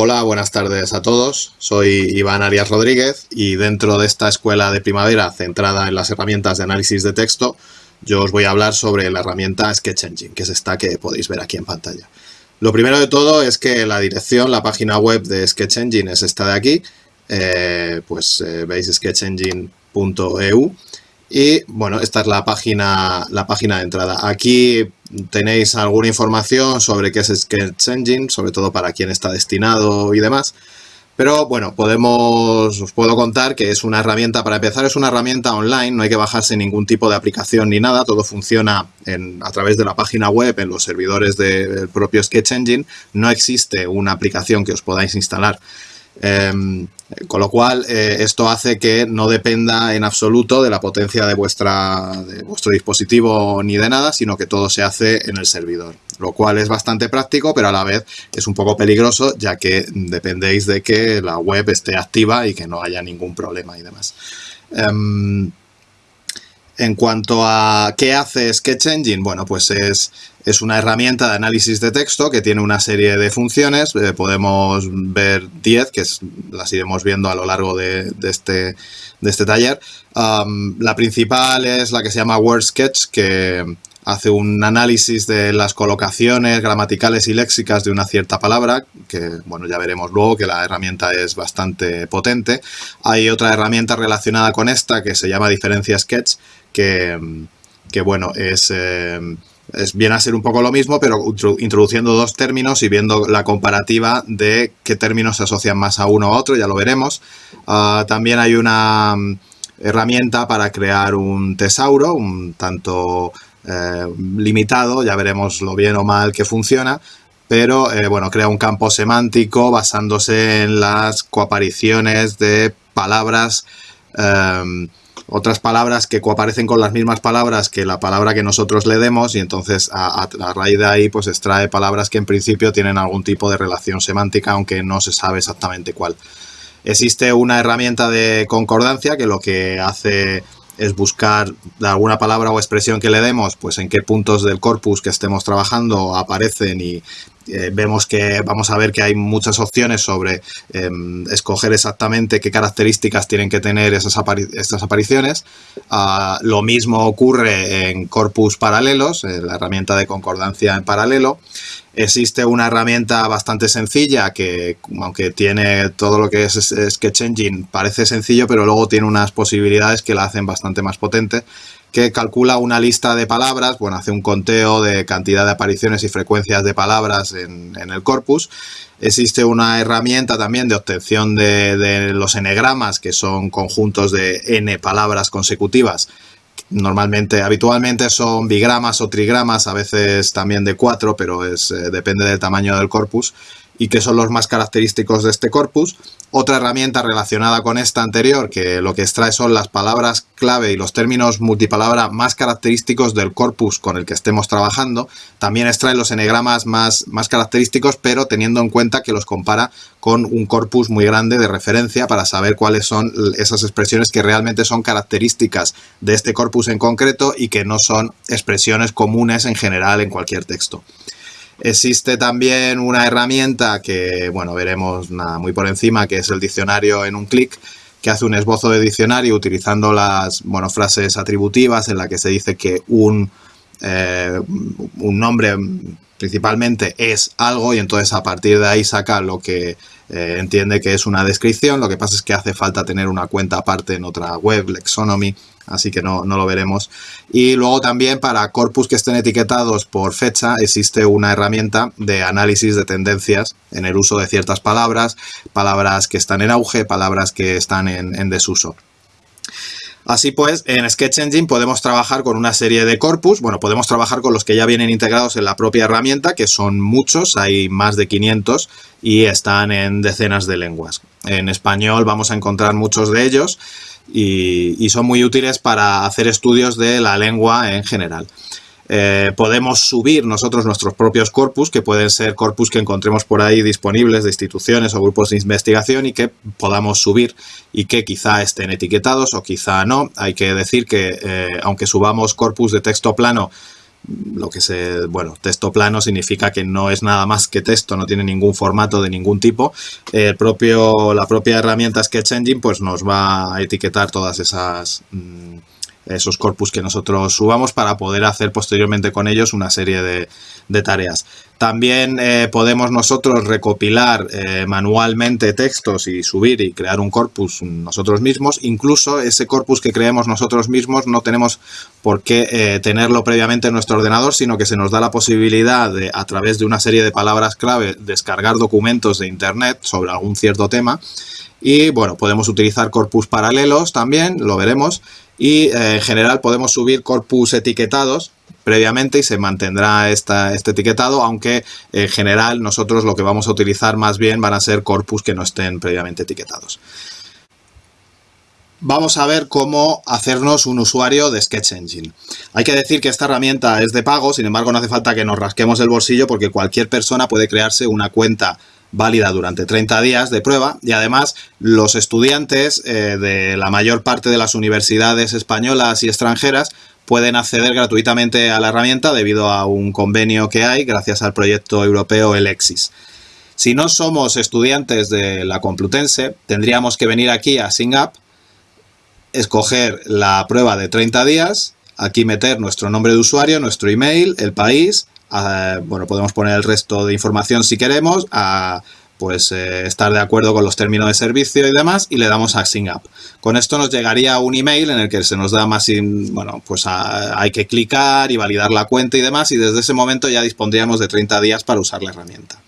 Hola, buenas tardes a todos. Soy Iván Arias Rodríguez y dentro de esta escuela de primavera centrada en las herramientas de análisis de texto, yo os voy a hablar sobre la herramienta Sketch Engine, que es esta que podéis ver aquí en pantalla. Lo primero de todo es que la dirección, la página web de Sketch Engine es esta de aquí, eh, pues eh, veis sketchengine.eu y bueno, esta es la página, la página de entrada. Aquí tenéis alguna información sobre qué es Sketch Engine, sobre todo para quién está destinado y demás. Pero bueno, podemos, os puedo contar que es una herramienta, para empezar es una herramienta online, no hay que bajarse ningún tipo de aplicación ni nada, todo funciona a través de la página web, en los servidores del propio Sketch Engine, no existe una aplicación que os podáis instalar. Em, con lo cual, eh, esto hace que no dependa en absoluto de la potencia de, vuestro dispositivo ni de nada, sino que todo se hace en el servidor. Lo cual es bastante práctico, pero a la vez es un poco peligroso, ya que dependéis de que la web esté activa y que no haya ningún problema y demás. Em, en cuanto a qué hace Sketch Engine, bueno, pues es, es una herramienta de análisis de texto que tiene una serie de funciones. Eh, podemos ver 10, que las iremos viendo a lo largo de, este, de este, taller. la principal es la que se llama Word Sketch, que hace un análisis de las colocaciones gramaticales y léxicas de una cierta palabra, que bueno, ya veremos luego que la herramienta es bastante potente. Hay otra herramienta relacionada con esta que se llama Diferencia Sketch, que, bueno, es, eh, es, viene a ser un poco lo mismo, pero introduciendo dos términos y viendo la comparativa de qué términos se asocian más a uno a otro, ya lo veremos. Ah, también hay una mm, herramienta para crear un tesauro, un tanto eh, limitado, ya veremos lo bien o mal que funciona, pero eh, bueno, crea un campo semántico basándose en las coapariciones de palabras otras palabras que coaparecen con las mismas palabras que la palabra que nosotros le demos y entonces a, raíz de ahí pues extrae palabras que en principio tienen algún tipo de relación semántica aunque no se sabe exactamente cuál. Existe una herramienta de concordancia que lo que hace es buscar alguna palabra o expresión que le demos, pues en qué puntos del corpus que estemos trabajando aparecen y eh, vemos que vamos a ver que hay muchas opciones sobre em, escoger exactamente qué características tienen que tener esas estas apariciones. Ah, lo mismo ocurre en corpus paralelos, la herramienta de concordancia en paralelo. Existe una herramienta bastante sencilla que, aunque tiene todo lo que es Sketch Engine, parece sencillo, pero luego tiene unas posibilidades que la hacen bastante más potente, que calcula una lista de palabras, bueno, hace un conteo de cantidad de apariciones y frecuencias de palabras en, el corpus. Existe una herramienta también de obtención de, los enegramas, que son conjuntos de n palabras consecutivas. Normalmente, habitualmente son bigramas o trigramas, a veces también de cuatro, pero es, eh, depende del tamaño del corpus y que son los más característicos de este corpus. Otra herramienta relacionada con esta anterior, que lo que extrae son las palabras clave y los términos multipalabra más característicos del corpus con el que estemos trabajando. También extrae los enegramas más, más característicos, pero teniendo en cuenta que los compara con un corpus muy grande de referencia para saber cuáles son esas expresiones que realmente son características de este corpus en concreto y que no son expresiones comunes en general en cualquier texto. Existe también una herramienta que, bueno, veremos muy por encima, que es el diccionario en un clic, que hace un esbozo de diccionario utilizando las bueno, frases atributivas en la que se dice que un, eh, un nombre principalmente es algo y entonces a partir de ahí saca lo que eh, entiende que es una descripción. Lo que pasa es que hace falta tener una cuenta aparte en otra web, Lexonomy, así que no, lo veremos. Y luego también para corpus que estén etiquetados por fecha existe una herramienta de análisis de tendencias en el uso de ciertas palabras, palabras que están en auge, palabras que están en desuso. Así pues, en Sketch Engine podemos trabajar con una serie de corpus, bueno, podemos trabajar con los que ya vienen integrados en la propia herramienta, que son muchos, hay más de 500 y están en decenas de lenguas. En español vamos a encontrar muchos de ellos y, son muy útiles para hacer estudios de la lengua en general. Eh, podemos subir nosotros nuestros propios corpus, que pueden ser corpus que encontremos por ahí disponibles de instituciones o grupos de investigación y que podamos subir y que quizá estén etiquetados o quizá no. Hay que decir que eh, aunque subamos corpus de texto plano lo que se, bueno, texto plano significa que no es nada más que texto, no tiene ningún formato de ningún tipo. El propio, la propia herramienta Sketch Engine pues nos va a etiquetar todas esas... Mm, esos corpus que nosotros subamos para poder hacer posteriormente con ellos una serie de, tareas. También eh, podemos nosotros recopilar eh, manualmente textos y subir y crear un corpus nosotros mismos. Incluso ese corpus que creemos nosotros mismos no tenemos por qué eh, tenerlo previamente en nuestro ordenador, sino que se nos da la posibilidad de, a través de una serie de palabras clave, descargar documentos de internet sobre algún cierto tema. Y bueno, podemos utilizar corpus paralelos también, lo veremos, y eh, en general podemos subir corpus etiquetados previamente y se mantendrá esta, este etiquetado, aunque en general nosotros lo que vamos a utilizar más bien van a ser corpus que no estén previamente etiquetados. Vamos a ver cómo hacernos un usuario de Sketch Engine. Hay que decir que esta herramienta es de pago, sin embargo no hace falta que nos rasquemos el bolsillo porque cualquier persona puede crearse una cuenta válida durante 30 días de prueba y además los estudiantes eh, de la mayor parte de las universidades españolas y extranjeras pueden acceder gratuitamente a la herramienta debido a un convenio que hay gracias al proyecto europeo Elexis. Si no somos estudiantes de la Complutense, tendríamos que venir aquí a SingUp, escoger la prueba de 30 días, aquí meter nuestro nombre de usuario, nuestro email, el país, bueno, podemos poner el resto de información si queremos, a pues eh, estar de acuerdo con los términos de servicio y demás y le damos a Sign Up. Con esto nos llegaría un email en el que se nos da más, bueno, pues hay que clicar y validar la cuenta y demás y desde ese momento ya dispondríamos de 30 días para usar la herramienta.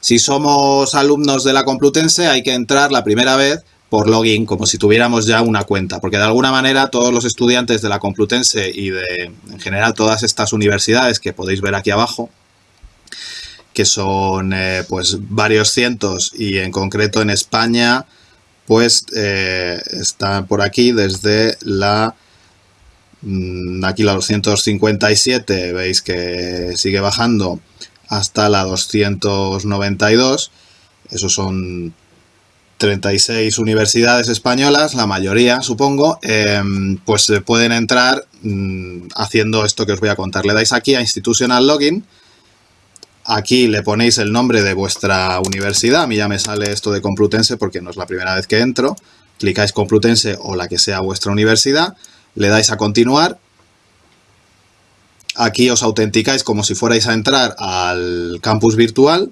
Si somos alumnos de la Complutense hay que entrar la primera vez por login, como si tuviéramos ya una cuenta, porque de alguna manera todos los estudiantes de la Complutense y de, en general, todas estas universidades que podéis ver aquí abajo, que son eh, pues varios cientos y en concreto en España, pues eh, está por aquí desde la mm, aquí la 257, veis que sigue bajando hasta la 292, esos son 36 universidades españolas, la mayoría supongo, em, pues pueden entrar mm, haciendo esto que os voy a contar. Le dais aquí a Institutional Login, aquí le ponéis el nombre de vuestra universidad, a mí ya me sale esto de Complutense porque no es la primera vez que entro, clicáis Complutense o la que sea vuestra universidad, le dais a continuar, aquí os autenticáis como si fuerais a entrar al campus virtual,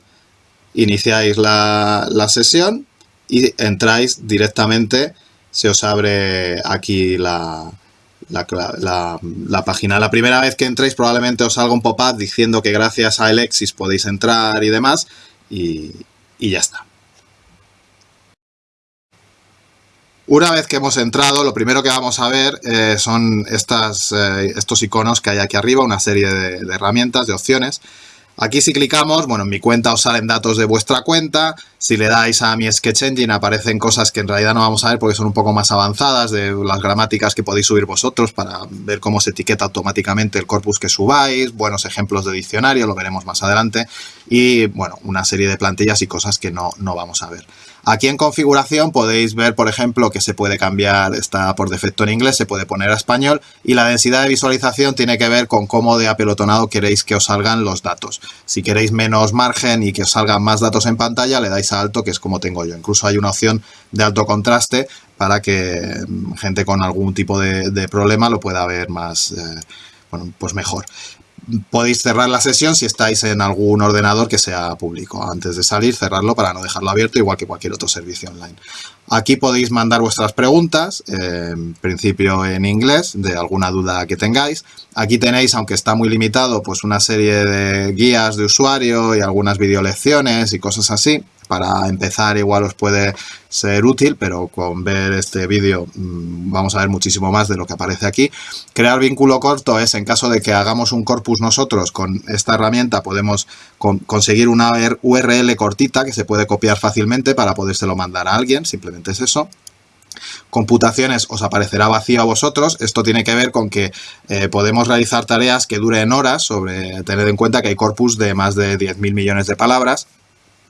iniciáis la sesión, y entráis directamente, se os abre aquí la, la, página. La primera vez que entréis probablemente os salga un pop-up diciendo que gracias a Alexis podéis entrar y demás y, ya está. Una vez que hemos entrado, lo primero que vamos a ver eh, son estas, eh, estos iconos que hay aquí arriba, una serie de, de herramientas, de opciones. Aquí si clicamos, bueno, en mi cuenta os salen datos de vuestra cuenta, si le dais a mi Sketch Engine aparecen cosas que en realidad no vamos a ver porque son un poco más avanzadas de las gramáticas que podéis subir vosotros para ver cómo se etiqueta automáticamente el corpus que subáis, buenos ejemplos de diccionario, lo veremos más adelante, y bueno, una serie de plantillas y cosas que no, no vamos a ver. Aquí en configuración podéis ver, por ejemplo, que se puede cambiar, está por defecto en inglés, se puede poner a español y la densidad de visualización tiene que ver con cómo de apelotonado queréis que os salgan los datos. Si queréis menos margen y que os salgan más datos en pantalla, le dais a alto, que es como tengo yo. Incluso hay una opción de alto contraste para que mm, gente con algún tipo de, problema lo pueda ver más, eh, bueno, pues mejor podéis cerrar la sesión si estáis en algún ordenador que sea público. Antes de salir, cerrarlo para no dejarlo abierto, igual que cualquier otro servicio online. Aquí podéis mandar vuestras preguntas, en principio en inglés, de alguna duda que tengáis. Aquí tenéis, aunque está muy limitado, pues una serie de guías de usuario y algunas videolecciones y cosas así para empezar igual os puede ser útil, pero con ver este vídeo mm, vamos a ver muchísimo más de lo que aparece aquí. Crear vínculo corto es en caso de que hagamos un corpus nosotros con esta herramienta podemos conseguir una URL cortita que se puede copiar fácilmente para podérselo mandar a alguien, simplemente es eso computaciones os aparecerá vacío a vosotros. Esto tiene que ver con que eh, podemos realizar tareas que duren horas, sobre tener en cuenta que hay corpus de más de 10.000 millones de palabras.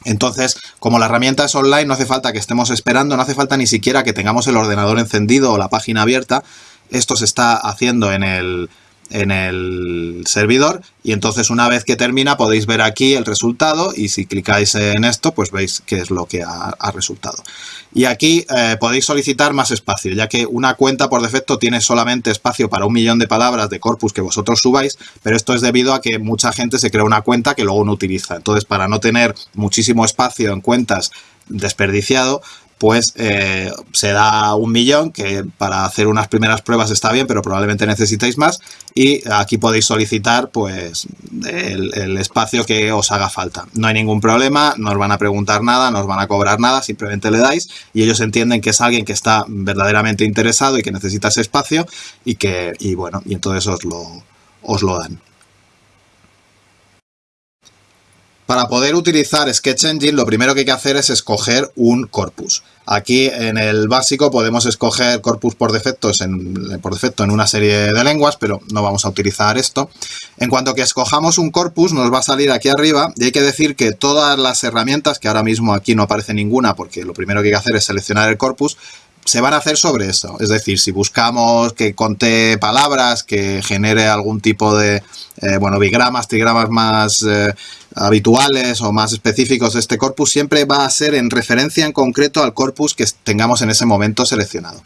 Entonces, como la herramienta es online, no hace falta que estemos esperando, no hace falta ni siquiera que tengamos el ordenador encendido o la página abierta. Esto se está haciendo en el, en el servidor y entonces una vez que termina podéis ver aquí el resultado y si clicáis en esto pues veis qué es lo que ha, resultado. Y aquí eh, podéis solicitar más espacio ya que una cuenta por defecto tiene solamente espacio para un millón de palabras de corpus que vosotros subáis pero esto es debido a que mucha gente se crea una cuenta que luego no utiliza. Entonces para no tener muchísimo espacio en cuentas desperdiciado, pues eh, se da un millón, que para hacer unas primeras pruebas está bien, pero probablemente necesitéis más. Y aquí podéis solicitar pues el, espacio que os haga falta. No hay ningún problema, no os van a preguntar nada, no os van a cobrar nada, simplemente le dais y ellos entienden que es alguien que está verdaderamente interesado y que necesita ese espacio y que, y bueno, y entonces os lo, os lo dan. Para poder utilizar Sketch Engine lo primero que hay que hacer es escoger un corpus. Aquí en el básico podemos escoger corpus por defecto, en, por defecto en una serie de lenguas, pero no vamos a utilizar esto. En cuanto que escojamos un corpus nos va a salir aquí arriba y hay que decir que todas las herramientas, que ahora mismo aquí no aparece ninguna porque lo primero que hay que hacer es seleccionar el corpus, se van a hacer sobre eso. Es decir, si buscamos que conté palabras, que genere algún tipo de, eh, bueno, bigramas, trigramas más eh, habituales o más específicos de este corpus, siempre va a ser en referencia en concreto al corpus que tengamos en ese momento seleccionado.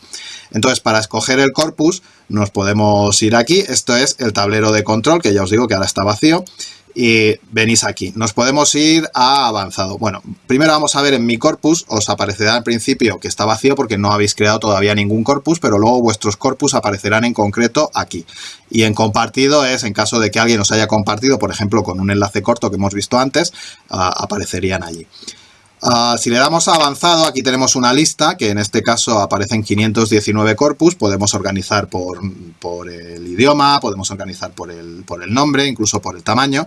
Entonces, para escoger el corpus, nos podemos ir aquí. Esto es el tablero de control, que ya os digo que ahora está vacío y venís aquí. Nos podemos ir a avanzado. Bueno, primero vamos a ver en mi corpus, os aparecerá al principio que está vacío porque no habéis creado todavía ningún corpus, pero luego vuestros corpus aparecerán en concreto aquí. Y en compartido es en caso de que alguien os haya compartido, por ejemplo, con un enlace corto que hemos visto antes, ah, aparecerían allí. Ah, si le damos a avanzado, aquí tenemos una lista que en este caso aparecen 519 corpus. Podemos organizar por, el idioma, podemos organizar por el, por el nombre, incluso por el tamaño.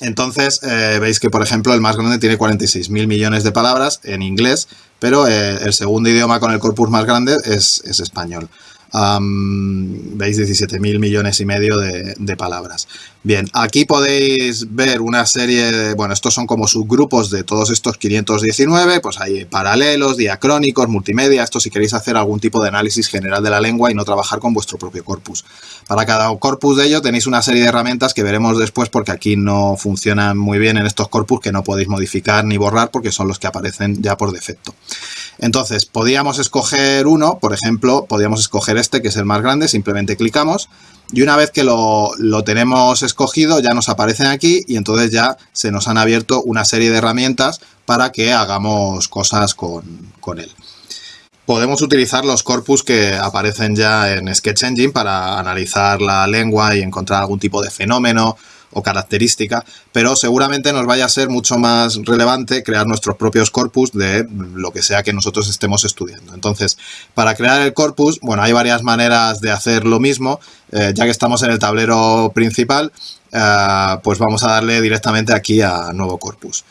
entonces, eh, veis que, por ejemplo, el más grande tiene 46.000 millones de palabras en inglés, pero eh, el segundo idioma con el corpus más grande es, es español veis 17.000 millones y medio de, palabras. Bien, aquí podéis ver una serie de, bueno, estos son como subgrupos de todos estos 519, pues hay paralelos, diacrónicos, multimedia, esto si queréis hacer algún tipo de análisis general de la lengua y no trabajar con vuestro propio corpus. Para cada corpus de ello tenéis una serie de herramientas que veremos después porque aquí no funcionan muy bien en estos corpus que no podéis modificar ni borrar porque son los que aparecen ya por defecto. Entonces, podíamos escoger uno, por ejemplo, podíamos escoger este que es el más grande, simplemente clicamos y una vez que lo, tenemos escogido ya nos aparecen aquí y entonces ya se nos han abierto una serie de herramientas para que hagamos cosas con, con él. Podemos utilizar los corpus que aparecen ya en Sketch Engine para analizar la lengua y encontrar algún tipo de fenómeno o característica, pero seguramente nos vaya a ser mucho más relevante crear nuestros propios corpus de lo que sea que nosotros estemos estudiando. Entonces, para crear el corpus, bueno, hay varias maneras de hacer lo mismo, eh, ya que estamos en el tablero principal, eh, pues vamos a darle directamente aquí a nuevo corpus.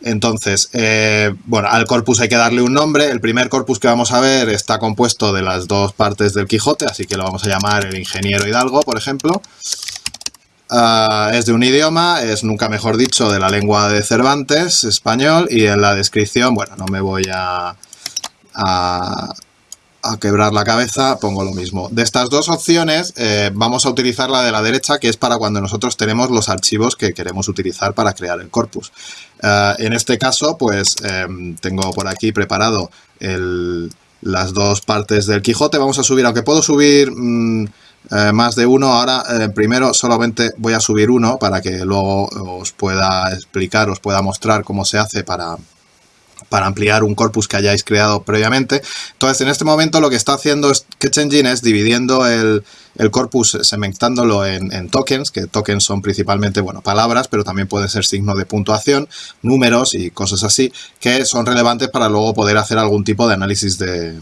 Entonces, eh, bueno, al corpus hay que darle un nombre. El primer corpus que vamos a ver está compuesto de las dos partes del Quijote, así que lo vamos a llamar el ingeniero Hidalgo, por ejemplo. Ah, es de un idioma, es nunca mejor dicho de la lengua de Cervantes, español, y en la descripción, bueno, no me voy a, a, quebrar la cabeza, pongo lo mismo. De estas dos opciones eh, vamos a utilizar la de la derecha, que es para cuando nosotros tenemos los archivos que queremos utilizar para crear el corpus. Ah, en este caso, pues em, tengo por aquí preparado las dos partes del Quijote. Vamos a subir, aunque puedo subir... Mm, eh, más de uno. Ahora, eh, primero solamente voy a subir uno para que luego os pueda explicar, os pueda mostrar cómo se hace para, para ampliar un corpus que hayáis creado previamente. Entonces, en este momento lo que está haciendo Sketch Engine es dividiendo el, corpus, segmentándolo en, en, tokens, que tokens son principalmente, bueno, palabras, pero también pueden ser signos de puntuación, números y cosas así, que son relevantes para luego poder hacer algún tipo de análisis de,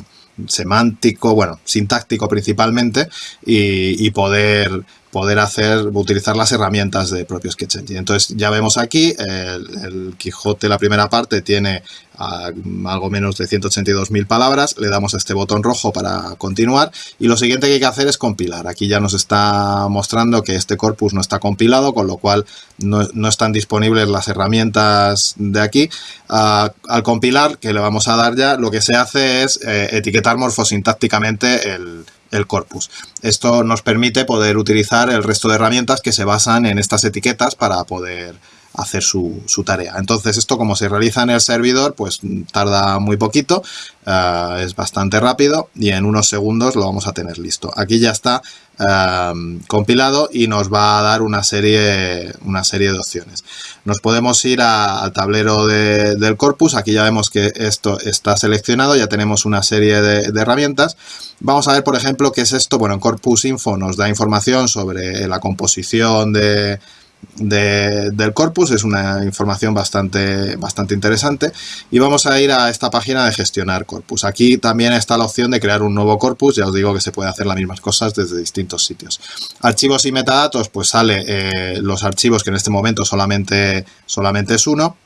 semántico, bueno, sintáctico principalmente, y, poder, poder hacer, utilizar las herramientas de propio Sketch Engine. Entonces ya vemos aquí, el, Quijote, la primera parte, tiene algo menos de 182.000 palabras, le damos a este botón rojo para continuar, y lo siguiente que hay que hacer es compilar. Aquí ya nos está mostrando que este corpus no está compilado, con lo cual no, están disponibles las herramientas de aquí. al compilar, que le vamos a dar ya, lo que se hace es eh, etiquetar morfosintácticamente el el corpus. Esto nos permite poder utilizar el resto de herramientas que se basan en estas etiquetas para poder hacer su, tarea. Entonces esto como se realiza en el servidor pues tarda muy poquito, eh, es bastante rápido y en unos segundos lo vamos a tener listo. Aquí ya está eh, compilado y nos va a dar una serie, una serie de opciones. Nos podemos ir al tablero del corpus, aquí ya vemos que esto está seleccionado, ya tenemos una serie de, de herramientas. Vamos a ver por ejemplo qué es esto, bueno en Corpus Info nos da información sobre la composición de del corpus, es una información bastante, bastante interesante y vamos a ir a esta página de gestionar corpus. Aquí también está la opción de crear un nuevo corpus, ya os digo que se puede hacer las mismas cosas desde distintos sitios. Archivos y metadatos, pues sale eh, los archivos que en este momento solamente, solamente es uno.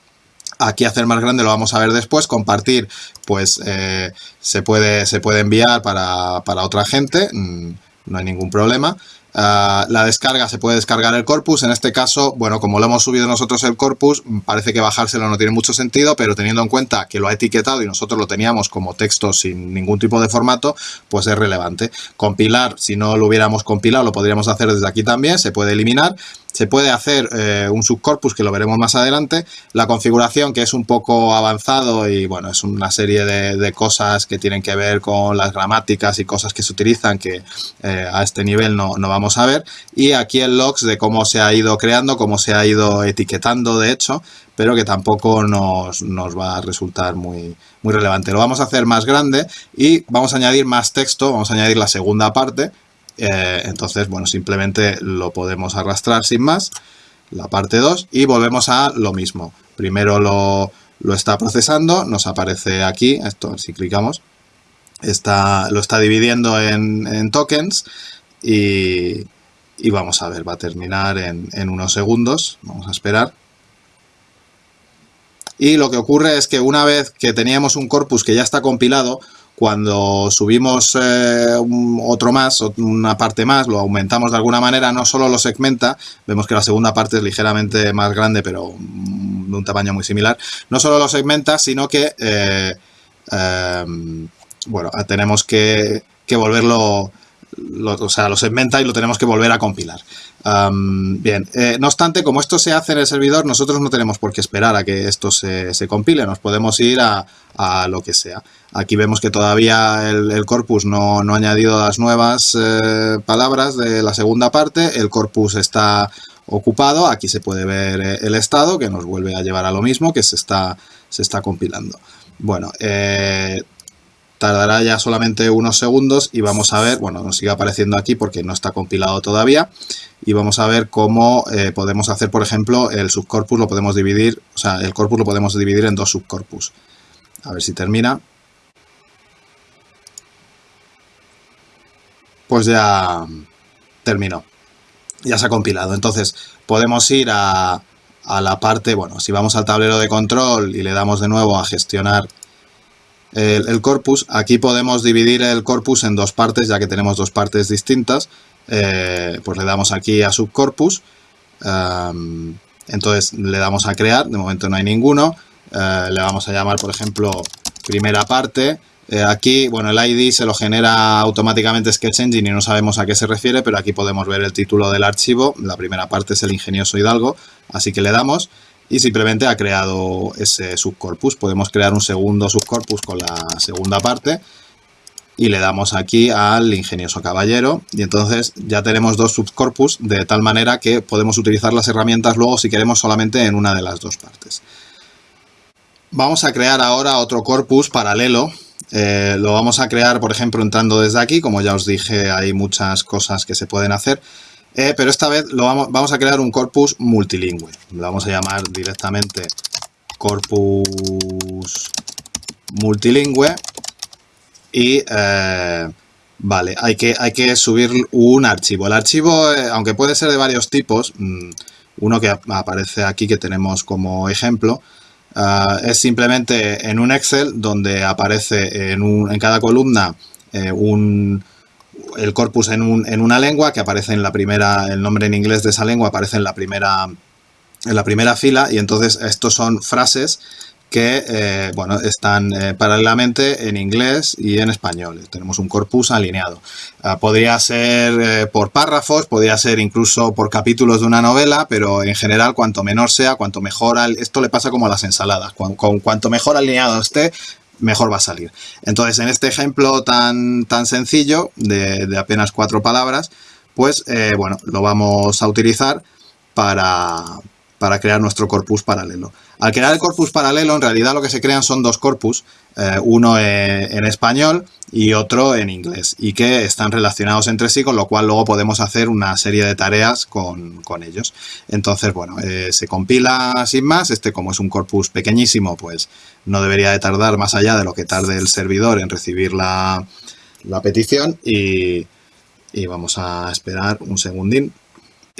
Aquí hacer más grande lo vamos a ver después. Compartir, pues eh, se, puede, se puede enviar para, para otra gente, mm, no hay ningún problema. Ah, la descarga se puede descargar el corpus, en este caso, bueno, como lo hemos subido nosotros el corpus, parece que bajárselo no tiene mucho sentido, pero teniendo en cuenta que lo ha etiquetado y nosotros lo teníamos como texto sin ningún tipo de formato, pues es relevante. Compilar, si no lo hubiéramos compilado, lo podríamos hacer desde aquí también, se puede eliminar se puede hacer eh, un subcorpus, que lo veremos más adelante. La configuración, que es un poco avanzado y bueno, es una serie de, cosas que tienen que ver con las gramáticas y cosas que se utilizan que eh, a este nivel no, vamos a ver. Y aquí el logs de cómo se ha ido creando, cómo se ha ido etiquetando de hecho, pero que tampoco nos, nos va a resultar muy, muy relevante. Lo vamos a hacer más grande y vamos a añadir más texto, vamos a añadir la segunda parte, eh, entonces, bueno, simplemente lo podemos arrastrar sin más, la parte 2, y volvemos a lo mismo. Primero lo, está procesando, nos aparece aquí, esto si clicamos, está, lo está dividiendo en, tokens y, vamos a ver, va a terminar en unos segundos, vamos a esperar. Y lo que ocurre es que una vez que teníamos un corpus que ya está compilado, cuando subimos eh, otro más, una parte más, lo aumentamos de alguna manera, no solo lo segmenta, vemos que la segunda parte es ligeramente más grande, pero de un tamaño muy similar, no solo lo segmenta, sino que, eh, em, bueno, tenemos que, volverlo, o sea, lo segmenta y lo tenemos que volver a compilar. bien, eh, no obstante, como esto se hace en el servidor, nosotros no tenemos por qué esperar a que esto se, se compile, nos podemos ir a, a lo que sea. Aquí vemos que todavía el, corpus no, ha añadido las nuevas eh, palabras de la segunda parte, el corpus está ocupado, aquí se puede ver eh, el estado que nos vuelve a llevar a lo mismo que se está, se está compilando. Bueno, eh, tardará ya solamente unos segundos y vamos a ver, bueno, nos sigue apareciendo aquí porque no está compilado todavía y vamos a ver cómo podemos hacer, por ejemplo, el subcorpus lo podemos dividir, o sea, el corpus lo podemos dividir en dos subcorpus. A ver si termina. Pues ya terminó. Ya se ha compilado. Entonces podemos ir a, la parte, bueno, si vamos al tablero de control y le damos de nuevo a gestionar el, corpus, aquí podemos dividir el corpus en dos partes, ya que tenemos dos partes distintas. Eh, pues le damos aquí a subcorpus. entonces le damos a crear, de momento no hay ninguno. Eh, le vamos a llamar, por ejemplo, primera parte. Eh, aquí, bueno, el ID se lo genera automáticamente Sketch Engine y no sabemos a qué se refiere, pero aquí podemos ver el título del archivo. La primera parte es el ingenioso Hidalgo, así que le damos y simplemente ha creado ese subcorpus. Podemos crear un segundo subcorpus con la segunda parte y le damos aquí al ingenioso caballero y entonces ya tenemos dos subcorpus de tal manera que podemos utilizar las herramientas luego si queremos solamente en una de las dos partes. Vamos a crear ahora otro corpus paralelo. Eh, lo vamos a crear, por ejemplo, entrando desde aquí. Como ya os dije, hay muchas cosas que se pueden hacer. Eh, pero esta vez lo vamos, vamos, a crear un corpus multilingüe. Lo vamos a llamar directamente corpus multilingüe. Y eh, vale, hay que, hay que subir un archivo. El archivo, aunque puede ser de varios tipos, mm, uno que aparece aquí que tenemos como ejemplo, Ah, es simplemente en un Excel donde aparece en, cada columna eh, el corpus en, una lengua que aparece en la primera, el nombre en inglés de esa lengua aparece en la primera, en la primera fila y entonces estos son frases que eh, bueno, están eh, paralelamente en inglés y en español. Tenemos un corpus alineado. Ah, podría ser eh, por párrafos, podría ser incluso por capítulos de una novela, pero en general cuanto menor sea, cuanto mejor... Esto le pasa como a las ensaladas. Con, cuanto mejor alineado esté, mejor va a salir. Entonces, en este ejemplo tan, tan sencillo, de, de apenas cuatro palabras, pues bueno, lo vamos a utilizar para, para crear nuestro corpus paralelo. Al crear el corpus paralelo, en realidad lo que se crean son dos corpus, eh, uno en español y otro en inglés, y que están relacionados entre sí, con lo cual luego podemos hacer una serie de tareas con, ellos. Entonces, bueno, eh, se compila sin más, este como es un corpus pequeñísimo, pues no debería de tardar más allá de lo que tarde el servidor en recibir la, petición, y, y vamos a esperar un segundín.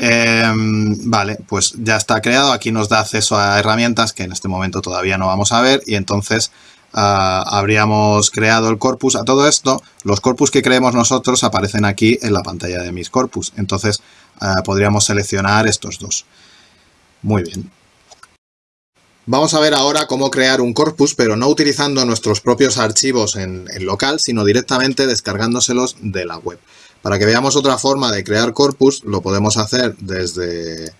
Em, vale, pues ya está creado. Aquí nos da acceso a herramientas que en este momento todavía no vamos a ver y entonces ah, habríamos creado el corpus. A todo esto, los corpus que creemos nosotros aparecen aquí en la pantalla de mis corpus. Entonces ah, podríamos seleccionar estos dos. Muy bien. Vamos a ver ahora cómo crear un corpus, pero no utilizando nuestros propios archivos en, en local, sino directamente descargándoselos de la web. Para que veamos otra forma de crear corpus, lo podemos hacer desde,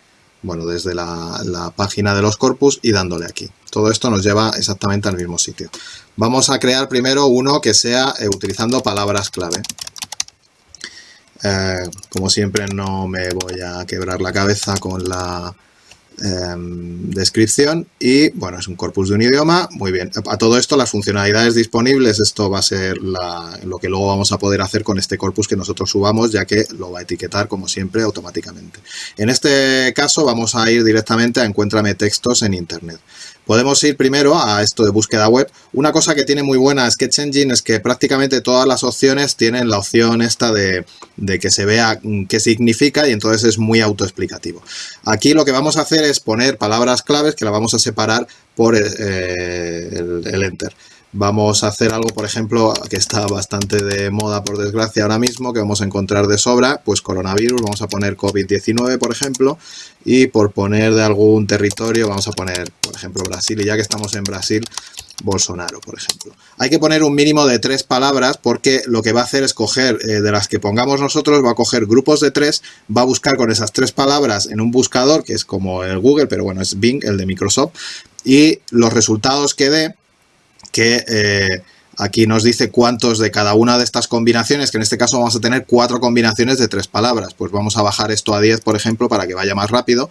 bueno, desde la, página de los corpus y dándole aquí. Todo esto nos lleva exactamente al mismo sitio. Vamos a crear primero uno que sea eh, utilizando palabras clave. Eh, como siempre no me voy a quebrar la cabeza con la Em, descripción y bueno, es un corpus de un idioma, muy bien. A todo esto las funcionalidades disponibles, esto va a ser lo que luego vamos a poder hacer con este corpus que nosotros subamos ya que lo va a etiquetar como siempre automáticamente. En este caso vamos a ir directamente a encuéntrame textos en internet. Podemos ir primero a esto de búsqueda web. Una cosa que tiene muy buena Sketch Engine es que prácticamente todas las opciones tienen la opción esta de, que se vea qué significa y entonces es muy autoexplicativo. Aquí lo que vamos a hacer es poner palabras claves que la vamos a separar por eh, el Enter. Vamos a hacer algo, por ejemplo, que está bastante de moda, por desgracia, ahora mismo, que vamos a encontrar de sobra, pues coronavirus, vamos a poner COVID-19, por ejemplo, y por poner de algún territorio, vamos a poner, por ejemplo, Brasil, y ya que estamos en Brasil, Bolsonaro, por ejemplo. Hay que poner un mínimo de tres palabras porque lo que va a hacer es coger, eh, de las que pongamos nosotros, va a coger grupos de tres, va a buscar con esas tres palabras en un buscador, que es como el Google, pero bueno, es Bing, el de Microsoft, y los resultados que dé que eh, aquí nos dice cuántos de cada una de estas combinaciones, que en este caso vamos a tener cuatro combinaciones de tres palabras. Pues vamos a bajar esto a 10, por ejemplo, para que vaya más rápido.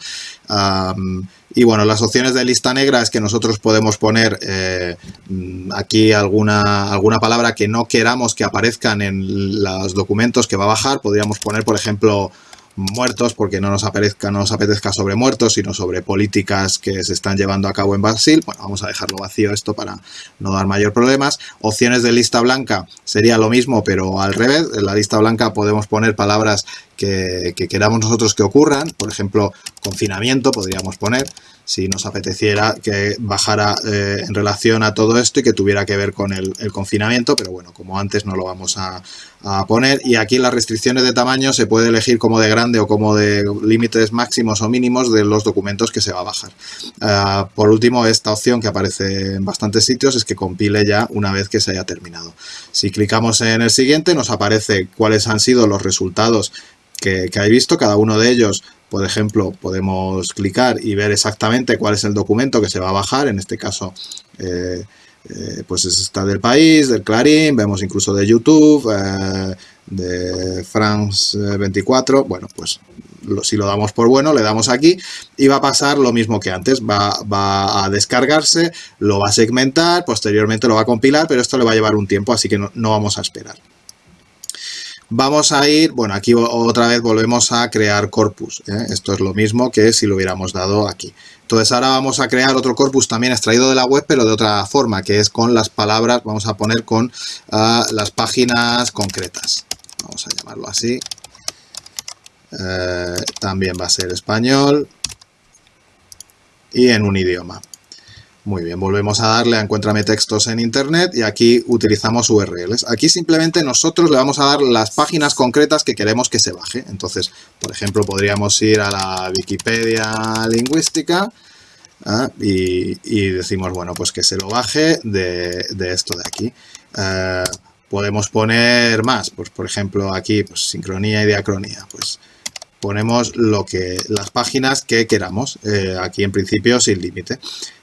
y bueno, las opciones de lista negra es que nosotros podemos poner eh, aquí alguna, alguna palabra que no queramos que aparezcan en los documentos que va a bajar. Podríamos poner, por ejemplo, muertos porque no nos, apetezca, no nos apetezca sobre muertos, sino sobre políticas que se están llevando a cabo en Brasil. Bueno, vamos a dejarlo vacío esto para no dar mayor problemas. Opciones de lista blanca sería lo mismo, pero al revés. En la lista blanca podemos poner palabras que, que queramos nosotros que ocurran. Por ejemplo, confinamiento podríamos poner si nos apeteciera que bajara eh, en relación a todo esto y que tuviera que ver con el, confinamiento, pero bueno, como antes no lo vamos a, poner. Y aquí las restricciones de tamaño se puede elegir como de grande o como de límites máximos o mínimos de los documentos que se va a bajar. Ah, por último, esta opción que aparece en bastantes sitios es que compile ya una vez que se haya terminado. Si clicamos en el siguiente nos aparece cuáles han sido los resultados que, que hay visto, cada uno de ellos por ejemplo, podemos clicar y ver exactamente cuál es el documento que se va a bajar. En este caso, eh, eh, pues está del país, del Clarín, vemos incluso de YouTube, eh, de France 24. Bueno, pues si lo damos por bueno, le damos aquí y va a pasar lo mismo que antes. Va, a descargarse, lo va a segmentar, posteriormente lo va a compilar, pero esto le va a llevar un tiempo, así que no vamos a esperar. Vamos a ir, bueno, aquí otra vez volvemos a crear corpus. ¿eh? Esto es lo mismo que si lo hubiéramos dado aquí. Entonces ahora vamos a crear otro corpus también extraído de la web, pero de otra forma, que es con las palabras, vamos a poner con ah, las páginas concretas. Vamos a llamarlo así. Eh, también va a ser español y en un idioma. Muy bien, volvemos a darle a Encuéntrame textos en Internet y aquí utilizamos URLs. Aquí simplemente nosotros le vamos a dar las páginas concretas que queremos que se baje. Entonces, por ejemplo, podríamos ir a la Wikipedia lingüística ¿ah? y, decimos, bueno, pues que se lo baje de, esto de aquí. Eh, podemos poner más, pues por ejemplo aquí, pues sincronía y diacronía, pues ponemos lo que las páginas que queramos, eh, aquí en principio sin límite.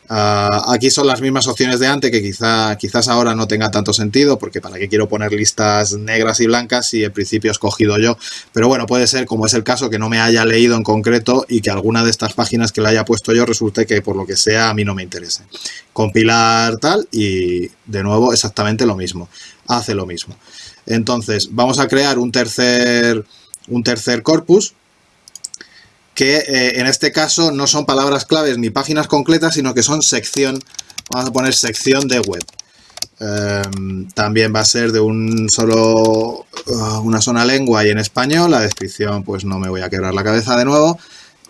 Ah, aquí son las mismas opciones de antes que quizá, quizás ahora no tenga tanto sentido porque para qué quiero poner listas negras y blancas si en principio he escogido yo. Pero bueno, puede ser como es el caso que no me haya leído en concreto y que alguna de estas páginas que le haya puesto yo resulte que por lo que sea a mí no me interese. Compilar tal y de nuevo exactamente lo mismo. Hace lo mismo. Entonces vamos a crear un tercer, un tercer corpus que eh, en este caso no son palabras claves ni páginas concretas, sino que son sección, vamos a poner sección de web. Em, también va a ser de un solo, uh, una sola lengua y en español, la descripción pues no me voy a quebrar la cabeza de nuevo.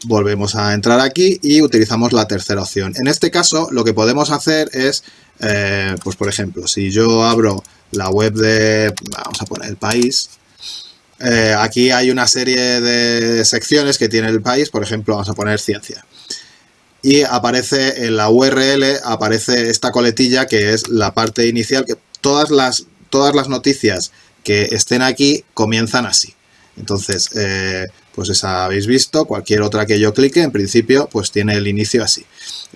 Volvemos a entrar aquí y utilizamos la tercera opción. En este caso lo que podemos hacer es, eh, pues por ejemplo, si yo abro la web de, vamos a poner el país, eh, aquí hay una serie de secciones que tiene el país, por ejemplo, vamos a poner ciencia. Y aparece en la URL, aparece esta coletilla que es la parte inicial, que todas las, todas las noticias que estén aquí comienzan así. Entonces, eh, pues esa habéis visto, cualquier otra que yo clique, en principio, pues tiene el inicio así.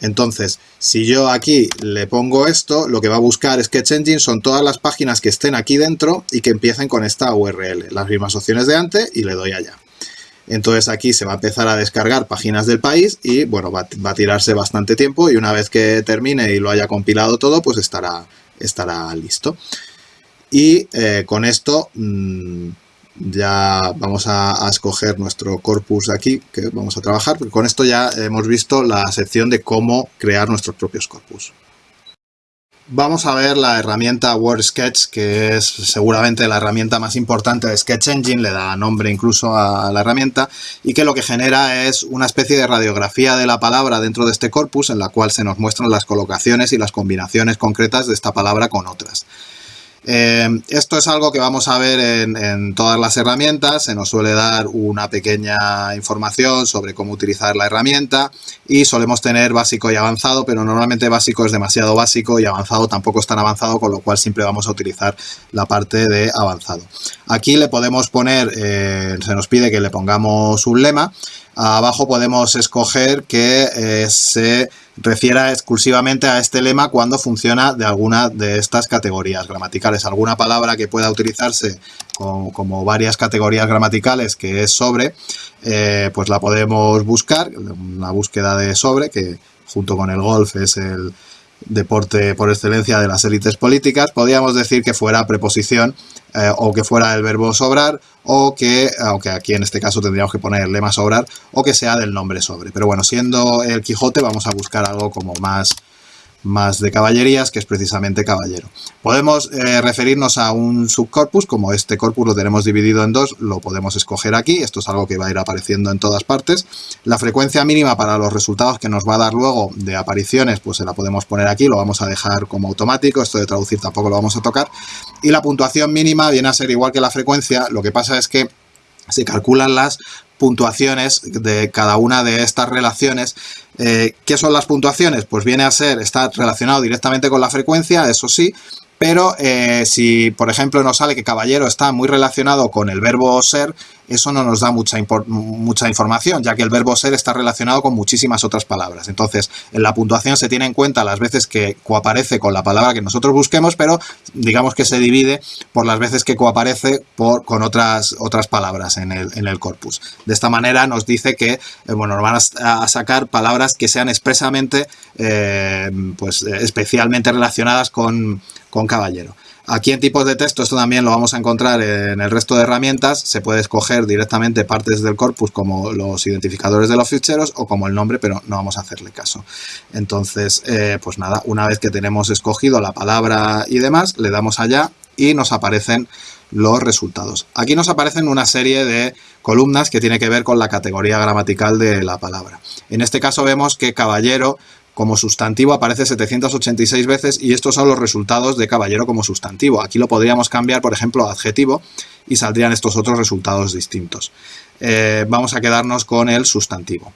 Entonces, si yo aquí le pongo esto, lo que va a buscar Sketch Engine son todas las páginas que estén aquí dentro y que empiecen con esta URL, las mismas opciones de antes y le doy allá. Entonces aquí se va a empezar a descargar páginas del país y bueno, va, a tirarse bastante tiempo y una vez que termine y lo haya compilado todo, pues estará, estará listo. Y eh, con esto... Mm, ya vamos a, escoger nuestro corpus aquí que vamos a trabajar, porque con esto ya hemos visto la sección de cómo crear nuestros propios corpus. Vamos a ver la herramienta WordSketch, que es seguramente la herramienta más importante de Sketch Engine, le da nombre incluso a la herramienta, y que lo que genera es una especie de radiografía de la palabra dentro de este corpus, en la cual se nos muestran las colocaciones y las combinaciones concretas de esta palabra con otras. Eh, esto es algo que vamos a ver en, todas las herramientas, se nos suele dar una pequeña información sobre cómo utilizar la herramienta y solemos tener básico y avanzado, pero normalmente básico es demasiado básico y avanzado tampoco es tan avanzado, con lo cual siempre vamos a utilizar la parte de avanzado. Aquí le podemos poner, eh, se nos pide que le pongamos un lema, abajo podemos escoger que eh, se refiera exclusivamente a este lema cuando funciona de alguna de estas categorías gramaticales. Alguna palabra que pueda utilizarse como, varias categorías gramaticales que es sobre, eh, pues la podemos buscar, una búsqueda de sobre, que junto con el golf es el, deporte por excelencia de las élites políticas, podríamos decir que fuera preposición eh, o que fuera el verbo sobrar o que, aunque aquí en este caso tendríamos que poner el lema sobrar, o que sea del nombre sobre. Pero bueno, siendo el Quijote vamos a buscar algo como más más de caballerías, que es precisamente caballero. Podemos eh, referirnos a un subcorpus, como este corpus lo tenemos dividido en dos, lo podemos escoger aquí, esto es algo que va a ir apareciendo en todas partes. La frecuencia mínima para los resultados que nos va a dar luego de apariciones, pues se la podemos poner aquí, lo vamos a dejar como automático, esto de traducir tampoco lo vamos a tocar. Y la puntuación mínima viene a ser igual que la frecuencia, lo que pasa es que se calculan las puntuaciones de cada una de estas relaciones. Eh, ¿Qué son las puntuaciones? Pues viene a ser, está relacionado directamente con la frecuencia, eso sí, pero eh, si, por ejemplo, nos sale que caballero está muy relacionado con el verbo ser, eso no nos da mucha, mucha información, ya que el verbo ser está relacionado con muchísimas otras palabras. Entonces, en la puntuación se tiene en cuenta las veces que coaparece con la palabra que nosotros busquemos, pero digamos que se divide por las veces que coaparece con otras, otras palabras en el, en el corpus. De esta manera nos dice que eh, bueno, nos van a, sacar palabras que sean expresamente, eh, pues especialmente relacionadas con con caballero. Aquí en tipos de texto, esto también lo vamos a encontrar en el resto de herramientas, se puede escoger directamente partes del corpus como los identificadores de los ficheros o como el nombre, pero no vamos a hacerle caso. Entonces, eh, pues nada, una vez que tenemos escogido la palabra y demás, le damos allá y nos aparecen los resultados. Aquí nos aparecen una serie de columnas que tiene que ver con la categoría gramatical de la palabra. En este caso vemos que caballero como sustantivo aparece 786 veces y estos son los resultados de caballero como sustantivo. Aquí lo podríamos cambiar, por ejemplo, a adjetivo y saldrían estos otros resultados distintos. Eh, vamos a quedarnos con el sustantivo.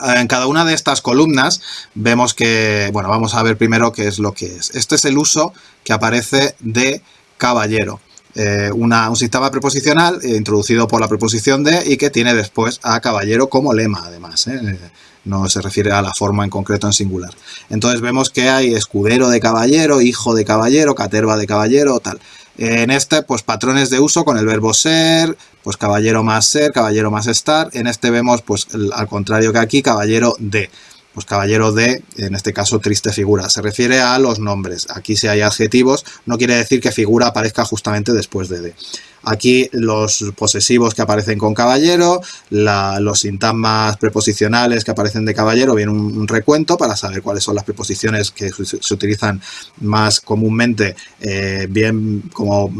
En cada una de estas columnas vemos que, bueno, vamos a ver primero qué es lo que es. Este es el uso que aparece de caballero. Eh, un sistema preposicional eh, introducido por la preposición de y que tiene después a caballero como lema, además. ¿eh? No se refiere a la forma en concreto en singular. Entonces vemos que hay escudero de caballero, hijo de caballero, caterva de caballero, tal. En este, pues patrones de uso con el verbo ser, pues caballero más ser, caballero más estar. En este vemos, pues al contrario que aquí, caballero de. Pues caballero de, en este caso, triste figura. Se refiere a los nombres. Aquí si hay adjetivos, no quiere decir que figura aparezca justamente después de de. Aquí los posesivos que aparecen con caballero, los sintagmas preposicionales que aparecen de caballero, bien un, recuento para saber cuáles son las preposiciones que se, utilizan más comúnmente, eh, bien como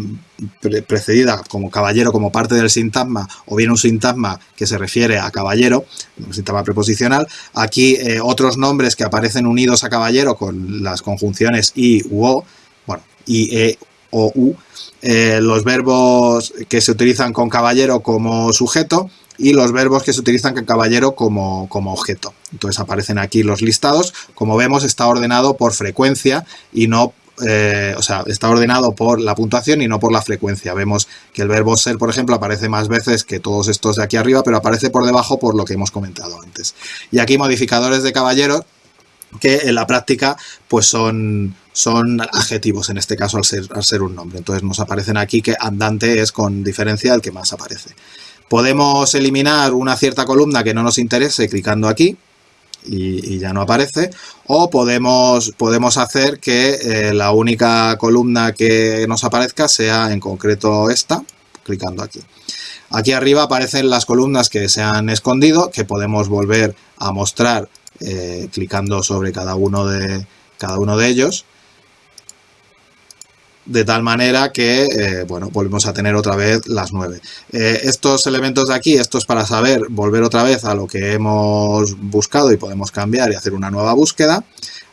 precedida como caballero como parte del sintagma o bien un sintagma que se refiere a caballero, un sintagma preposicional. Aquí eh, otros nombres que aparecen unidos a caballero con las conjunciones i u o, bueno, i, e o u, eh, los verbos que se utilizan con caballero como sujeto y los verbos que se utilizan con caballero como, como, objeto. Entonces aparecen aquí los listados. Como vemos está ordenado por frecuencia y no, eh, o sea, está ordenado por la puntuación y no por la frecuencia. Vemos que el verbo ser, por ejemplo, aparece más veces que todos estos de aquí arriba, pero aparece por debajo por lo que hemos comentado antes. Y aquí modificadores de caballero que en la práctica pues son, son adjetivos, en este caso al ser, al ser un nombre. Entonces nos aparecen aquí que andante es con diferencia el que más aparece. Podemos eliminar una cierta columna que no nos interese clicando aquí y, ya no aparece. O podemos, podemos hacer que eh, la única columna que nos aparezca sea en concreto esta, clicando aquí. Aquí arriba aparecen las columnas que se han escondido, que podemos volver a mostrar eh, clicando sobre cada uno, de, cada uno de ellos de tal manera que, eh, bueno, volvemos a tener otra vez las 9. Eh, estos elementos de aquí, estos para saber, volver otra vez a lo que hemos buscado y podemos cambiar y hacer una nueva búsqueda.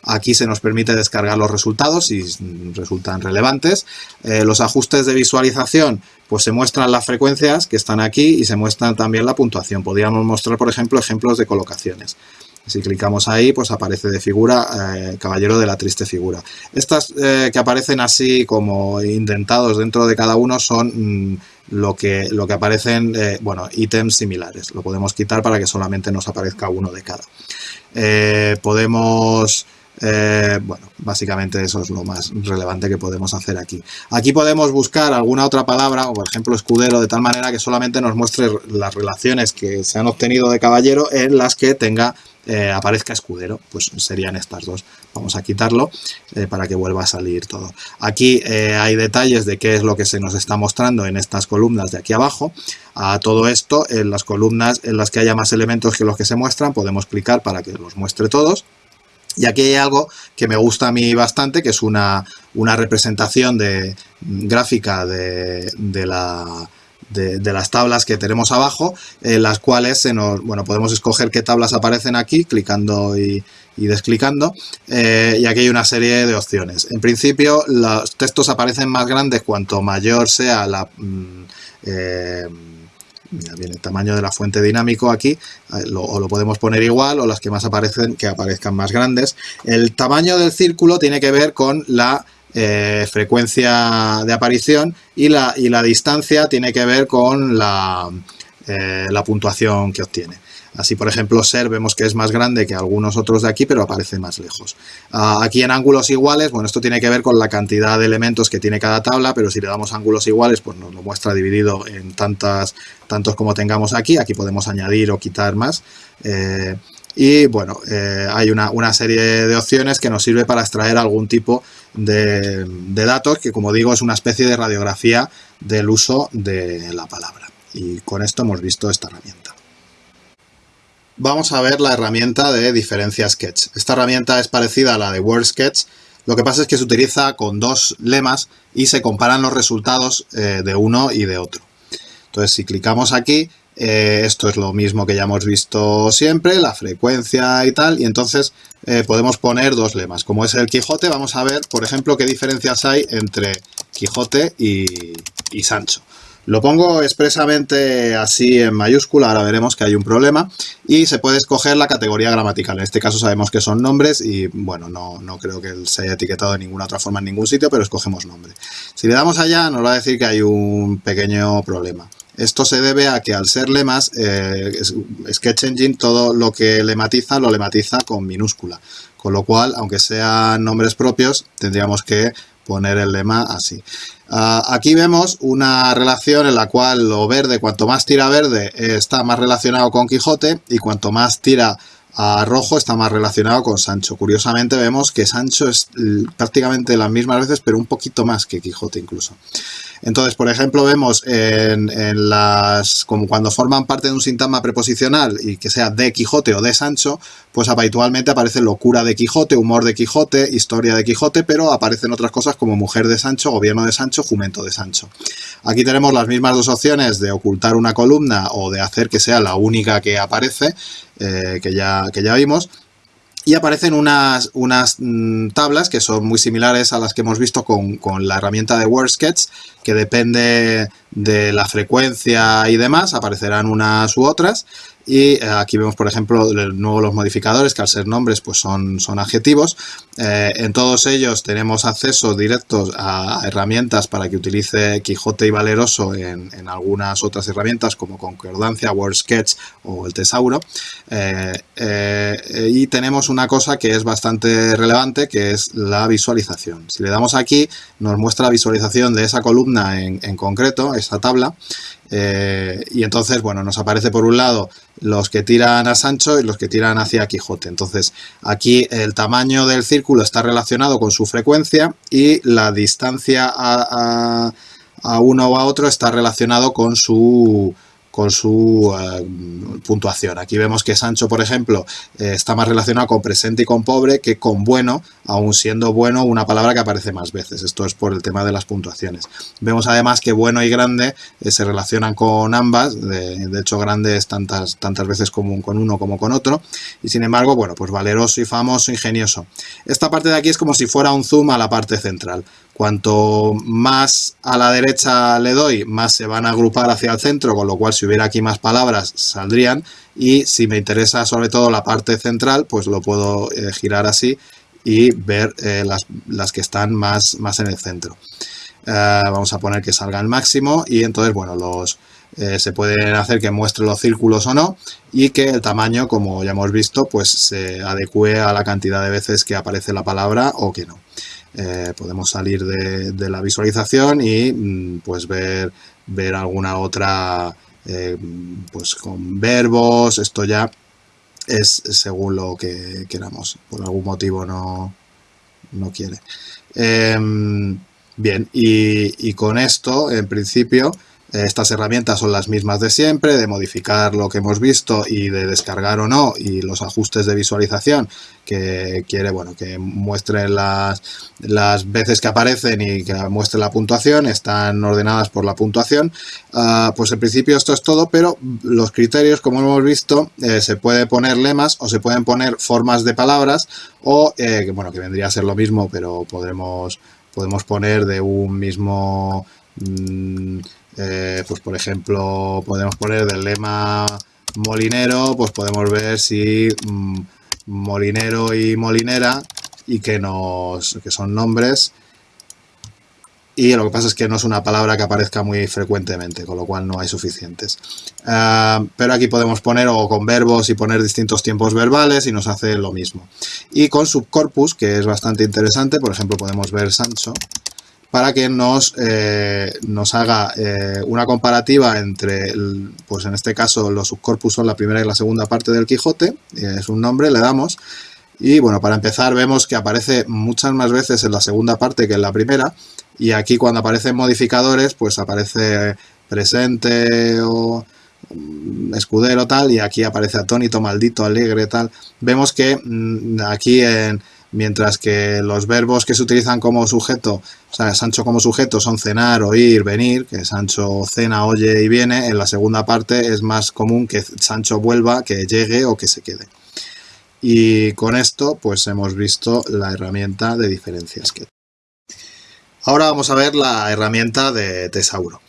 Aquí se nos permite descargar los resultados si resultan relevantes. los ajustes de visualización, pues se muestran las frecuencias que están aquí y se muestran también la puntuación. Podríamos mostrar, por ejemplo, ejemplos de colocaciones. Si clicamos ahí, pues aparece de figura eh, Caballero de la Triste Figura. Estas eh, que aparecen así como indentados dentro de cada uno son mm, lo, que, lo que aparecen, eh, bueno, ítems similares. Lo podemos quitar para que solamente nos aparezca uno de cada. podemos... bueno, básicamente eso es lo más relevante que podemos hacer aquí. Aquí podemos buscar alguna otra palabra, o por ejemplo escudero, de tal manera que solamente nos muestre las relaciones que se han obtenido de caballero en las que tenga eh, aparezca escudero, pues serían estas dos. Vamos a quitarlo eh, para que vuelva a salir todo. Aquí eh, hay detalles de qué es lo que se nos está mostrando en estas columnas de aquí abajo. A todo esto, en las columnas en las que haya más elementos que los que se muestran, podemos clicar para que los muestre todos. Y aquí hay algo que me gusta a mí bastante, que es una, una representación de, gráfica de la de, las tablas que tenemos abajo, en las cuales bueno, podemos escoger qué tablas aparecen aquí, clicando y, desclicando, eh, y aquí hay una serie de opciones. En principio, los textos aparecen más grandes cuanto mayor sea la... Mm, eh, el tamaño de la fuente dinámico aquí, eh, o lo podemos poner igual, o las que más aparecen, que aparezcan más grandes. El tamaño del círculo tiene que ver con la eh, frecuencia de aparición y la, y la, distancia tiene que ver con la, eh, la, puntuación que obtiene. Así, por ejemplo, ser vemos que es más grande que algunos otros de aquí, pero aparece más lejos. Ah, aquí en ángulos iguales, bueno, esto tiene que ver con la cantidad de elementos que tiene cada tabla, pero si le damos ángulos iguales, pues nos lo muestra dividido en tantas, tantos como tengamos aquí. Aquí podemos añadir o quitar más. Eh, y bueno, hay una, serie de opciones que nos sirve para extraer algún tipo de, datos que como digo es una especie de radiografía del uso de la palabra. Y con esto hemos visto esta herramienta. Vamos a ver la herramienta de diferencia sketch. Esta herramienta es parecida a la de Word Sketch, lo que pasa es que se utiliza con dos lemas y se comparan los resultados eh, de uno y de otro. Entonces si clicamos aquí eh, esto es lo mismo que ya hemos visto siempre, la frecuencia y tal, y entonces eh, podemos poner dos lemas. Como es el Quijote, vamos a ver, por ejemplo, qué diferencias hay entre Quijote y, Sancho. Lo pongo expresamente así en mayúscula, ahora veremos que hay un problema, y se puede escoger la categoría gramatical. En este caso sabemos que son nombres y, bueno, no, no creo que se haya etiquetado de ninguna otra forma en ningún sitio, pero escogemos nombre. Si le damos allá, nos va a decir que hay un pequeño problema. Esto se debe a que al ser lemas, eh, Sketch Engine todo lo que lematiza lo lematiza con minúscula. Con lo cual, aunque sean nombres propios, tendríamos que poner el lema así. Ah, aquí vemos una relación en la cual lo verde, cuanto más tira verde, está más relacionado con Quijote y cuanto más tira a rojo está más relacionado con Sancho. Curiosamente vemos que Sancho es prácticamente las mismas veces, pero un poquito más que Quijote incluso. Entonces, por ejemplo, vemos en, las, como cuando forman parte de un sintagma preposicional y que sea de Quijote o de Sancho, pues habitualmente aparece locura de Quijote, humor de Quijote, historia de Quijote, pero aparecen otras cosas como mujer de Sancho, gobierno de Sancho, jumento de Sancho. Aquí tenemos las mismas dos opciones de ocultar una columna o de hacer que sea la única que aparece, eh, que, ya, que ya vimos y aparecen unas, unas mm, tablas que son muy similares a las que hemos visto con, con la herramienta de WordSketch, que depende de la frecuencia y demás, aparecerán unas u otras. Y eh, aquí vemos, por ejemplo, de nuevo los modificadores, que al ser nombres pues son, son adjetivos. Eh, en todos ellos tenemos acceso directo a herramientas para que utilice Quijote y Valeroso en, algunas otras herramientas como Concordancia, WordSketch o el Tesauro. Eh, y tenemos una cosa que es bastante relevante, que es la visualización. Si le damos aquí, nos muestra la visualización de esa columna en, en concreto, esa tabla, eh, y entonces, bueno, nos aparece por un lado los que tiran a Sancho y los que tiran hacia Quijote. Entonces, aquí el tamaño del círculo está relacionado con su frecuencia y la distancia a, a uno o a otro está relacionado con su, con su eh, puntuación. Aquí vemos que Sancho, por ejemplo, eh, está más relacionado con presente y con pobre que con bueno, aun siendo bueno una palabra que aparece más veces. Esto es por el tema de las puntuaciones. Vemos además que bueno y grande eh, se relacionan con ambas, de, hecho grande es tantas, tantas veces como con uno como con otro, y sin embargo, bueno, pues valeroso y famoso, ingenioso. Esta parte de aquí es como si fuera un zoom a la parte central. Cuanto más a la derecha le doy, más se van a agrupar hacia el centro, con lo cual si hubiera aquí más palabras saldrían. Y si me interesa sobre todo la parte central, pues lo puedo eh, girar así y ver eh, las, que están más, más en el centro. Eh, vamos a poner que salga al máximo y entonces, bueno, los, se pueden hacer que muestre los círculos o no y que el tamaño, como ya hemos visto, pues se adecue a la cantidad de veces que aparece la palabra o que no. Eh, podemos salir de, la visualización y mm, pues ver, ver alguna otra eh, pues con verbos, esto ya es según lo que queramos, por algún motivo no, no quiere. Em, bien, y, y, con esto, en principio, estas herramientas son las mismas de siempre, de modificar lo que hemos visto y de descargar o no, y los ajustes de visualización que quiere, bueno, que muestre las, las veces que aparecen y que muestre la puntuación, están ordenadas por la puntuación. Ah, pues en principio esto es todo, pero los criterios, como hemos visto, eh, se puede poner lemas o se pueden poner formas de palabras o, eh, bueno, que vendría a ser lo mismo, pero podremos, podemos poner de un mismo... Mm, eh, pues por ejemplo, podemos poner del lema molinero, pues podemos ver si mm, molinero y molinera y que, nos, que son nombres y lo que pasa es que no es una palabra que aparezca muy frecuentemente, con lo cual no hay suficientes. Ah, pero aquí podemos poner o con verbos y poner distintos tiempos verbales y nos hace lo mismo. Y con subcorpus, que es bastante interesante, por ejemplo podemos ver Sancho, para que nos, eh, nos haga eh, una comparativa entre, pues en este caso los subcorpus son la primera y la segunda parte del Quijote, es un nombre, le damos, y bueno, para empezar vemos que aparece muchas más veces en la segunda parte que en la primera, y aquí cuando aparecen modificadores, pues aparece presente o mm, escudero tal, y aquí aparece atónito, maldito, alegre tal. Vemos que mm, aquí en mientras que los verbos que se utilizan como sujeto, o sea, Sancho como sujeto son cenar, oír, venir, que Sancho cena, oye y viene, en la segunda parte es más común que Sancho vuelva, que llegue o que se quede. Y con esto pues hemos visto la herramienta de diferencias. Ahora vamos a ver la herramienta de Tesauro.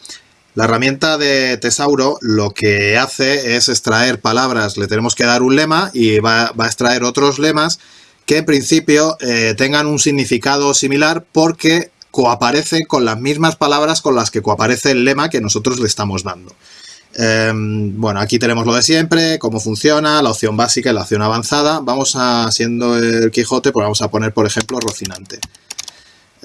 La herramienta de Tesauro lo que hace es extraer palabras, le tenemos que dar un lema y va, a extraer otros lemas que en principio eh, tengan un significado similar porque coaparecen con las mismas palabras con las que coaparece el lema que nosotros le estamos dando. Em, bueno, aquí tenemos lo de siempre, cómo funciona, la opción básica y la opción avanzada. Vamos a, siendo el Quijote, pues vamos a poner, por ejemplo, Rocinante.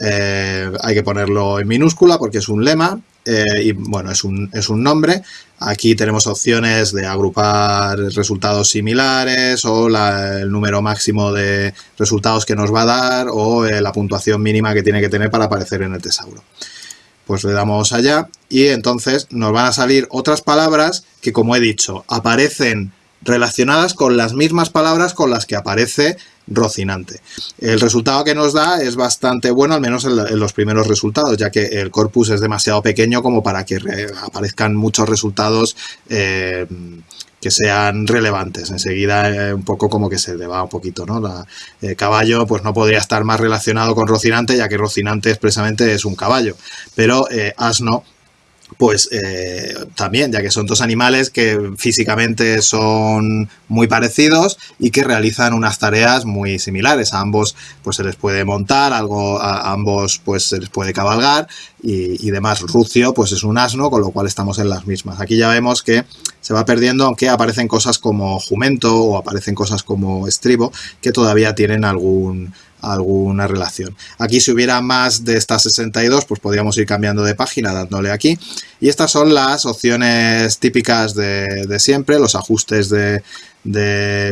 Eh, hay que ponerlo en minúscula porque es un lema eh, y bueno, es un, es un, nombre. Aquí tenemos opciones de agrupar resultados similares o el número máximo de resultados que nos va a dar o eh, la puntuación mínima que tiene que tener para aparecer en el tesauro. Pues le damos allá y entonces nos van a salir otras palabras que como he dicho aparecen relacionadas con las mismas palabras con las que aparece Rocinante. El resultado que nos da es bastante bueno, al menos en, los primeros resultados, ya que el corpus es demasiado pequeño como para que aparezcan muchos resultados eh, que sean relevantes. Enseguida eh, un poco como que se le va un poquito, ¿no? La, el caballo pues no podría estar más relacionado con Rocinante, ya que Rocinante expresamente es un caballo, pero eh, asno pues eh, también, ya que son dos animales que físicamente son muy parecidos y que realizan unas tareas muy similares. A ambos pues se les puede montar, algo, a ambos pues se les puede cabalgar y, demás. Rucio pues es un asno, con lo cual estamos en las mismas. Aquí ya vemos que se va perdiendo, aunque aparecen cosas como jumento o aparecen cosas como estribo, que todavía tienen algún alguna relación. Aquí si hubiera más de estas 62, pues podríamos ir cambiando de página dándole aquí. Y estas son las opciones típicas de, siempre, los ajustes de,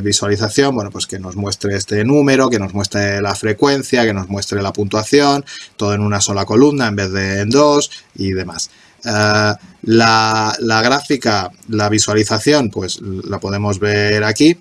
visualización, bueno, pues que nos muestre este número, que nos muestre la frecuencia, que nos muestre la puntuación, todo en una sola columna en vez de en dos y demás. Eh, la, la gráfica, la visualización, pues la podemos ver aquí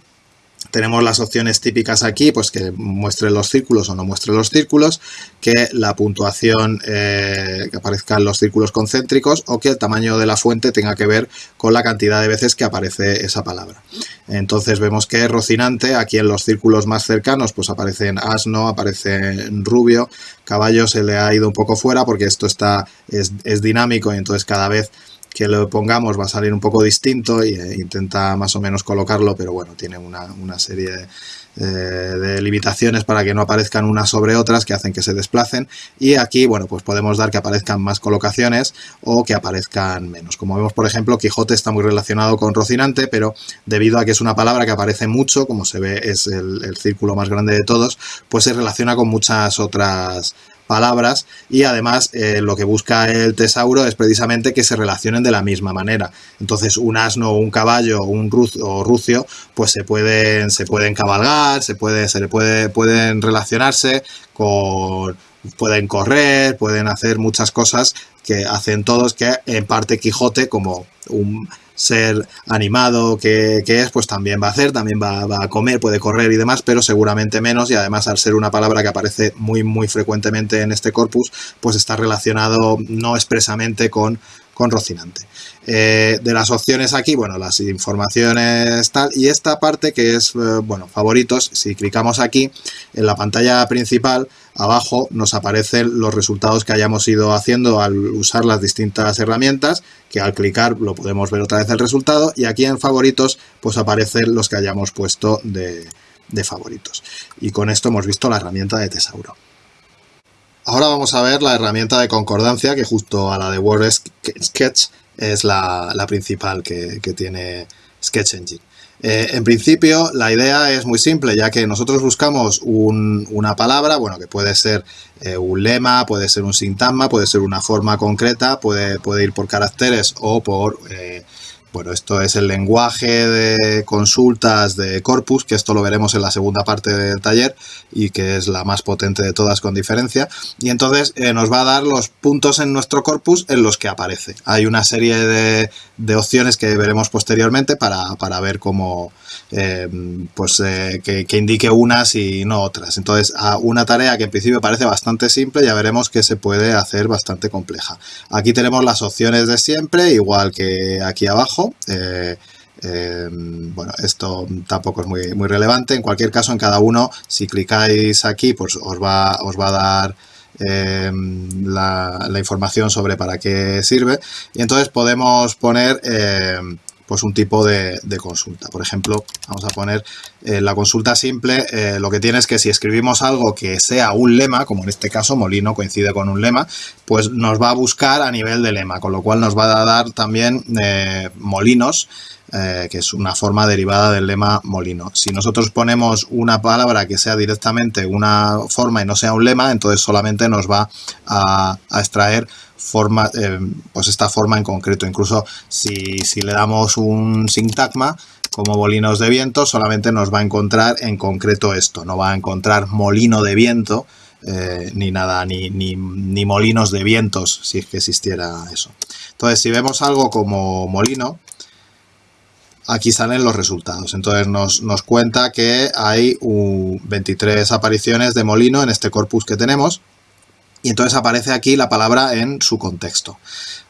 tenemos las opciones típicas aquí, pues que muestre los círculos o no muestre los círculos, que la puntuación, eh, que aparezcan los círculos concéntricos o que el tamaño de la fuente tenga que ver con la cantidad de veces que aparece esa palabra. Entonces vemos que Rocinante, aquí en los círculos más cercanos, pues aparece en asno, aparece en rubio, caballo se le ha ido un poco fuera porque esto está, es, es dinámico y entonces cada vez que lo pongamos va a salir un poco distinto e intenta más o menos colocarlo, pero bueno, tiene una, serie eh, de, limitaciones para que no aparezcan unas sobre otras que hacen que se desplacen y aquí, bueno, pues podemos dar que aparezcan más colocaciones o que aparezcan menos. Como vemos, por ejemplo, Quijote está muy relacionado con Rocinante, pero debido a que es una palabra que aparece mucho, como se ve es el círculo más grande de todos, pues se relaciona con muchas otras palabras y además eh, lo que busca el tesauro es precisamente que se relacionen de la misma manera. Entonces un asno un caballo un o rucio pues se pueden, se pueden cabalgar, se, puede, se le puede, pueden relacionarse con pueden correr, pueden hacer muchas cosas que hacen todos que en parte Quijote como un ser animado que, es, pues también va a hacer, también va, a comer, puede correr y demás, pero seguramente menos y además al ser una palabra que aparece muy muy frecuentemente en este corpus, pues está relacionado no expresamente con, con Rocinante. Eh, de las opciones aquí, bueno, las informaciones tal, y esta parte que es, eh, bueno, favoritos, si clicamos aquí en la pantalla principal, abajo nos aparecen los resultados que hayamos ido haciendo al usar las distintas herramientas, que al clicar lo podemos ver otra vez el resultado, y aquí en favoritos pues aparecen los que hayamos puesto de, de favoritos. Y con esto hemos visto la herramienta de Tesauro. Ahora vamos a ver la herramienta de concordancia que justo a la de Word Sketch es la, principal que, tiene Sketch Engine. Eh, en principio la idea es muy simple ya que nosotros buscamos una palabra, bueno que puede ser eh, un lema, puede ser un sintagma, puede ser una forma concreta, puede, ir por caracteres o por eh, bueno, esto es el lenguaje de consultas de Corpus, que esto lo veremos en la segunda parte del taller y que es la más potente de todas con diferencia. Y entonces eh, nos va a dar los puntos en nuestro corpus en los que aparece. Hay una serie de, opciones que veremos posteriormente para, ver cómo, eh, pues eh, que, que, indique unas y no otras. Entonces, a una tarea que en principio parece bastante simple, ya veremos que se puede hacer bastante compleja. Aquí tenemos las opciones de siempre, igual que aquí abajo eh, bueno, esto tampoco es muy, muy relevante. En cualquier caso, en cada uno, si clicáis aquí, pues os va, os va a dar la, información sobre para qué sirve y entonces podemos poner pues un tipo de, consulta. Por ejemplo, vamos a poner eh, la consulta simple, eh, lo que tiene es que si escribimos algo que sea un lema, como en este caso molino coincide con un lema, pues nos va a buscar a nivel de lema, con lo cual nos va a dar también eh, molinos, que es una forma derivada del lema molino. Si nosotros ponemos una palabra que sea directamente una forma y no sea un lema, entonces solamente nos va a extraer forma, eh, pues esta forma en concreto. Incluso si, le damos un sintagma como molinos de viento, solamente nos va a encontrar en concreto esto. No va a encontrar molino de viento, eh, ni nada, ni, ni, molinos de vientos, si es que existiera eso. Entonces, si vemos algo como molino, aquí salen los resultados. Entonces nos, nos cuenta que hay 23 apariciones de molino en este corpus que tenemos y entonces aparece aquí la palabra en su contexto.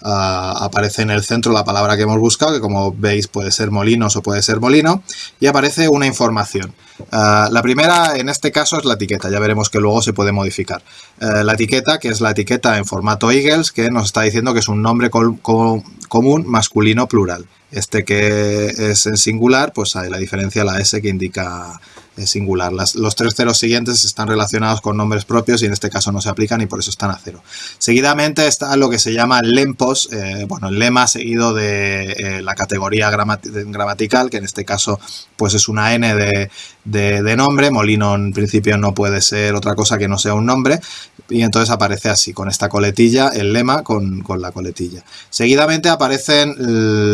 Ah, aparece en el centro la palabra que hemos buscado, que como veis puede ser molinos o puede ser molino, y aparece una información. Ah, la primera en este caso es la etiqueta, ya veremos que luego se puede modificar. Eh, la etiqueta, que es la etiqueta en formato Eagles, que nos está diciendo que es un nombre común masculino plural. Este que es en singular, pues hay la diferencia la S que indica singular. los tres ceros siguientes están relacionados con nombres propios y en este caso no se aplican y por eso están a cero. Seguidamente está lo que se llama lempos, eh, bueno, el lema seguido de eh, la categoría gramatical, que en este caso pues es una N de, de, nombre, molino en principio no puede ser otra cosa que no sea un nombre, y entonces aparece así, con esta coletilla, el lema con, la coletilla. Seguidamente aparecen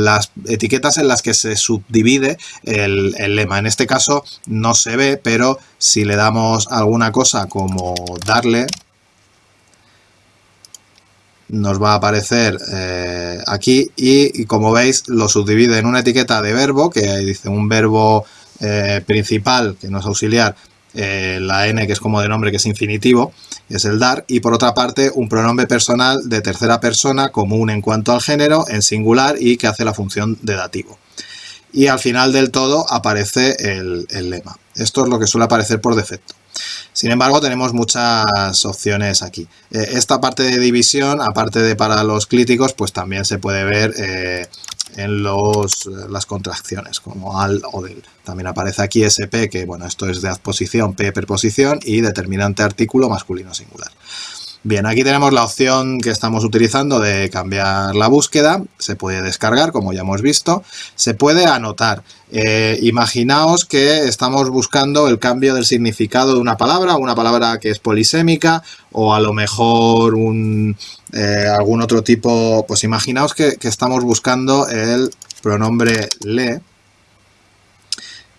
las etiquetas en las que se subdivide el, el lema. En este caso no se ve, pero si le damos alguna cosa como darle, nos va a aparecer eh, aquí y, como veis lo subdivide en una etiqueta de verbo que dice un verbo eh, principal que no es auxiliar eh, la n que es como de nombre que es infinitivo es el dar y por otra parte un pronombre personal de tercera persona común en cuanto al género en singular y que hace la función de dativo. Y al final del todo aparece el, lema. Esto es lo que suele aparecer por defecto. Sin embargo, tenemos muchas opciones aquí. Eh, esta parte de división, aparte de para los críticos, pues también se puede ver eh, en los, las contracciones, como al o del. También aparece aquí SP, que bueno, esto es de adposición, P preposición y determinante artículo masculino singular. Bien, aquí tenemos la opción que estamos utilizando de cambiar la búsqueda, se puede descargar como ya hemos visto, se puede anotar. Eh, imaginaos que estamos buscando el cambio del significado de una palabra, una palabra que es polisémica o a lo mejor un, eh, algún otro tipo, pues imaginaos que, que estamos buscando el pronombre le,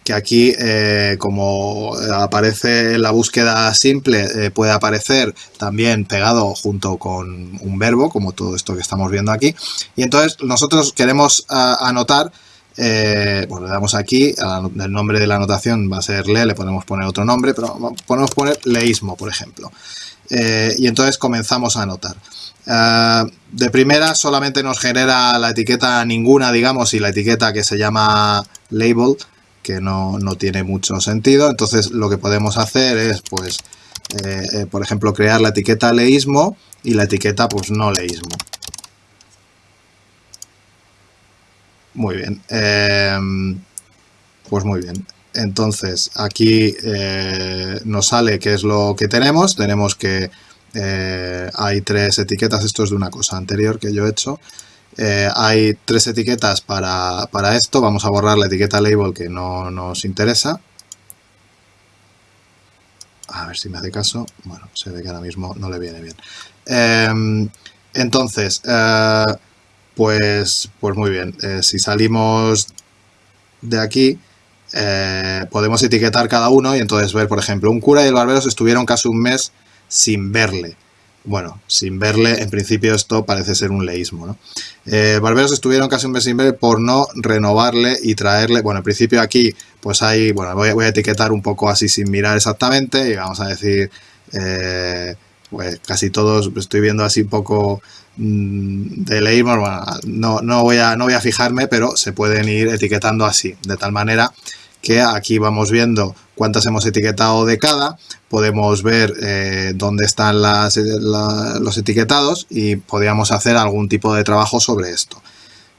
que aquí eh, como aparece en la búsqueda simple eh, puede aparecer también pegado junto con un verbo como todo esto que estamos viendo aquí y entonces nosotros queremos anotar eh, bueno, le damos aquí, el nombre de la anotación va a ser le, le podemos poner otro nombre, pero podemos poner leísmo, por ejemplo. y entonces comenzamos a anotar. de primera solamente nos genera la etiqueta ninguna, digamos, y la etiqueta que se llama label, que no, tiene mucho sentido. Entonces lo que podemos hacer es, pues, eh, eh, por ejemplo, crear la etiqueta leísmo y la etiqueta, pues, no leísmo. Muy bien. Em, pues muy bien. Entonces, aquí eh, nos sale qué es lo que tenemos. Tenemos que hay tres etiquetas. Esto es de una cosa anterior que yo he hecho. Eh, hay tres etiquetas para, esto. Vamos a borrar la etiqueta label que no nos interesa. A ver si me hace caso. Bueno, se ve que ahora mismo no le viene bien. Em, entonces, eh, pues, pues muy bien. Eh, si salimos de aquí, podemos etiquetar cada uno y entonces ver, por ejemplo, un cura y el barbero estuvieron casi un mes sin verle. Bueno, sin verle, en principio esto parece ser un leísmo, ¿no? Eh, barberos estuvieron casi un mes sin ver por no renovarle y traerle, bueno, en principio aquí pues hay, bueno, voy, a etiquetar un poco así sin mirar exactamente y vamos a decir, eh, pues casi todos, estoy viendo así un poco mm, de leísmo, bueno, no, no, voy a, no voy a fijarme, pero se pueden ir etiquetando así, de tal manera que aquí vamos viendo cuántas hemos etiquetado de cada, podemos ver eh, dónde están los etiquetados y podríamos hacer algún tipo de trabajo sobre esto.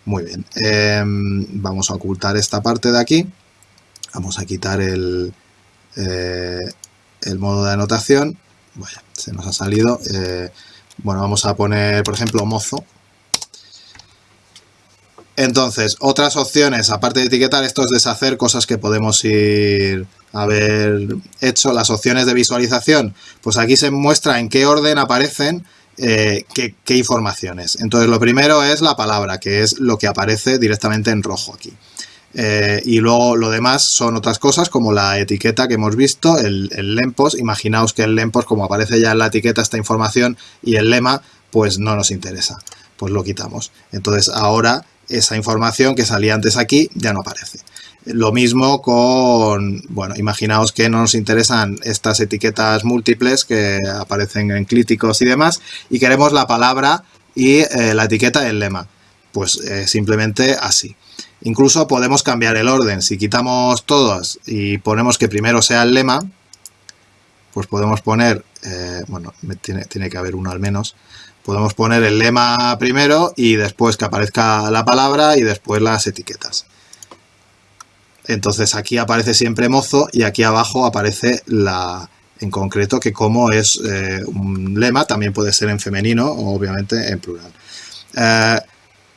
Muy bien, em, vamos a ocultar esta parte de aquí, vamos a quitar el, eh, el modo de anotación, vaya, se nos ha salido, eh, bueno, vamos a poner, por ejemplo, mozo, entonces, otras opciones, aparte de etiquetar, esto es deshacer cosas que podemos ir a haber hecho. Las opciones de visualización, pues aquí se muestra en qué orden aparecen eh, qué, informaciones. Entonces, lo primero es la palabra, que es lo que aparece directamente en rojo aquí. Eh, y luego lo demás son otras cosas como la etiqueta que hemos visto, el lempos. Imaginaos que el lempos, como aparece ya en la etiqueta esta información y el lema, pues no nos interesa. Pues lo quitamos. Entonces ahora esa información que salía antes aquí ya no aparece. Lo mismo con, bueno, imaginaos que no nos interesan estas etiquetas múltiples que aparecen en críticos y demás, y queremos la palabra y eh, la etiqueta del lema. Pues eh, simplemente así. Incluso podemos cambiar el orden. Si quitamos todas y ponemos que primero sea el lema, pues podemos poner, eh, bueno, tiene, tiene que haber uno al menos, Podemos poner el lema primero y después que aparezca la palabra y después las etiquetas. Entonces aquí aparece siempre mozo y aquí abajo aparece la, en concreto que como es eh, un lema, también puede ser en femenino o obviamente en plural. Eh,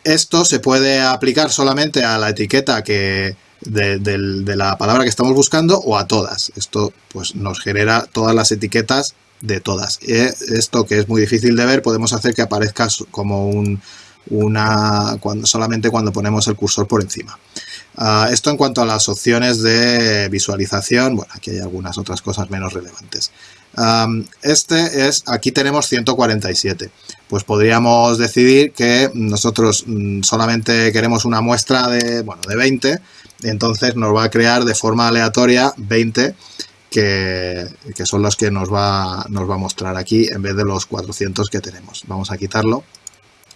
esto se puede aplicar solamente a la etiqueta que de, de, la palabra que estamos buscando o a todas. Esto pues nos genera todas las etiquetas de todas. esto que es muy difícil de ver podemos hacer que aparezca como un, una cuando, solamente cuando ponemos el cursor por encima. Ah, esto en cuanto a las opciones de visualización, bueno, aquí hay algunas otras cosas menos relevantes. este es, aquí tenemos 147. Pues podríamos decidir que nosotros mm, solamente queremos una muestra de, bueno, de 20, entonces nos va a crear de forma aleatoria 20 que, son los que nos va, nos va a mostrar aquí en vez de los 400 que tenemos. Vamos a quitarlo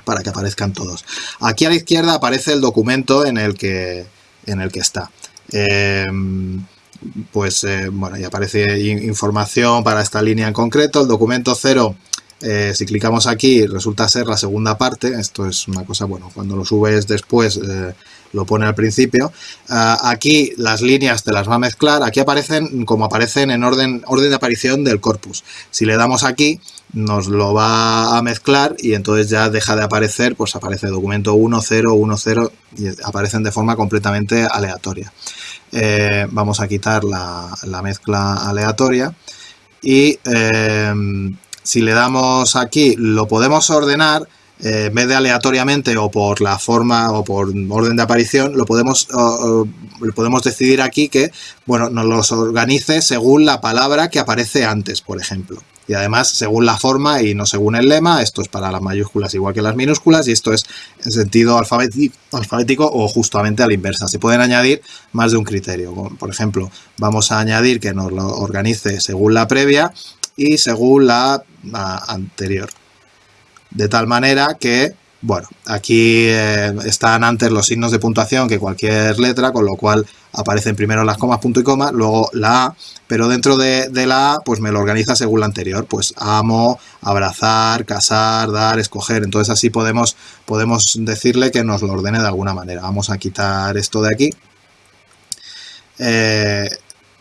para que aparezcan todos. Aquí a la izquierda aparece el documento en el que, en el que está. Em, pues eh, bueno, y aparece información para esta línea en concreto. El documento 0 eh, si clicamos aquí resulta ser la segunda parte, esto es una cosa, bueno, cuando lo subes después eh, lo pone al principio. Ah, aquí las líneas te las va a mezclar, aquí aparecen como aparecen en orden, orden de aparición del corpus. Si le damos aquí nos lo va a mezclar y entonces ya deja de aparecer, pues aparece documento 1, 0, 1, 0 y aparecen de forma completamente aleatoria. Eh, vamos a quitar la, la mezcla aleatoria y si le damos aquí, lo podemos ordenar eh, en vez de aleatoriamente o por la forma o por orden de aparición, lo podemos, podemos decidir aquí que bueno, nos los organice según la palabra que aparece antes, por ejemplo. Y además, según la forma y no según el lema, esto es para las mayúsculas igual que las minúsculas y esto es en sentido alfabético, alfabético o justamente a la inversa. Se pueden añadir más de un criterio. Por ejemplo, vamos a añadir que nos lo organice según la previa y según la, anterior. De tal manera que, bueno, aquí eh, están antes los signos de puntuación que cualquier letra, con lo cual aparecen primero las comas, punto y coma, luego la A, pero dentro de, la A, pues me lo organiza según la anterior, pues amo, abrazar, casar, dar, escoger, entonces así podemos, podemos decirle que nos lo ordene de alguna manera. Vamos a quitar esto de aquí. Eh,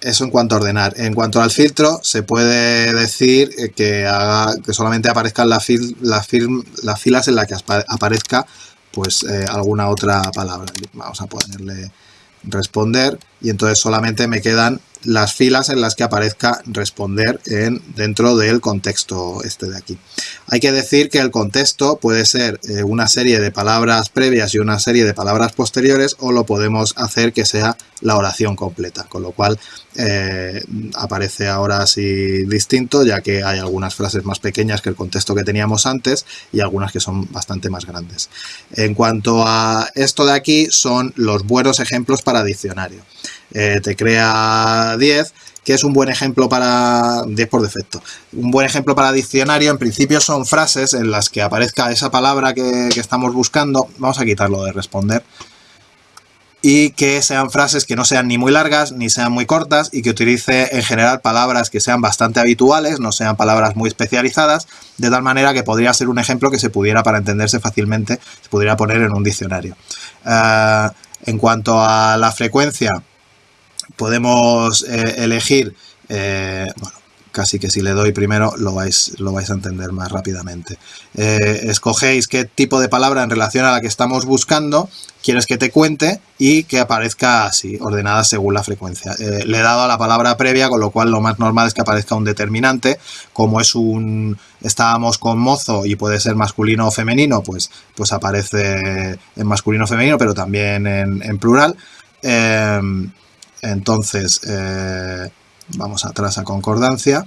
eso en cuanto a ordenar. En cuanto al filtro, se puede decir eh, que, haga, que solamente aparezcan las, las, filas en las que aparezca pues eh, alguna otra palabra. Vamos a ponerle responder y entonces solamente me quedan las filas en las que aparezca responder en, dentro del contexto este de aquí. Hay que decir que el contexto puede ser eh, una serie de palabras previas y una serie de palabras posteriores o lo podemos hacer que sea la oración completa, con lo cual eh, aparece ahora así distinto ya que hay algunas frases más pequeñas que el contexto que teníamos antes y algunas que son bastante más grandes. En cuanto a esto de aquí son los buenos ejemplos para diccionario. Eh, te crea 10, que es un buen ejemplo para 10 por defecto. Un buen ejemplo para diccionario, en principio son frases en las que aparezca esa palabra que, estamos buscando. Vamos a quitarlo de responder. y que sean frases que no sean ni muy largas ni sean muy cortas y que utilice en general palabras que sean bastante habituales, no sean palabras muy especializadas, de tal manera que podría ser un ejemplo que se pudiera, para entenderse fácilmente, se pudiera poner en un diccionario. Eh, en cuanto a la frecuencia, podemos eh, elegir, eh, bueno, casi que si le doy primero lo vais, lo vais a entender más rápidamente. Eh, escogéis qué tipo de palabra en relación a la que estamos buscando quieres que te cuente y que aparezca así, ordenada según la frecuencia. Eh, le he dado a la palabra previa, con lo cual lo más normal es que aparezca un determinante. Como es un... estábamos con mozo y puede ser masculino o femenino, pues, pues aparece en masculino o femenino, pero también en, plural. Entonces, vamos atrás a concordancia.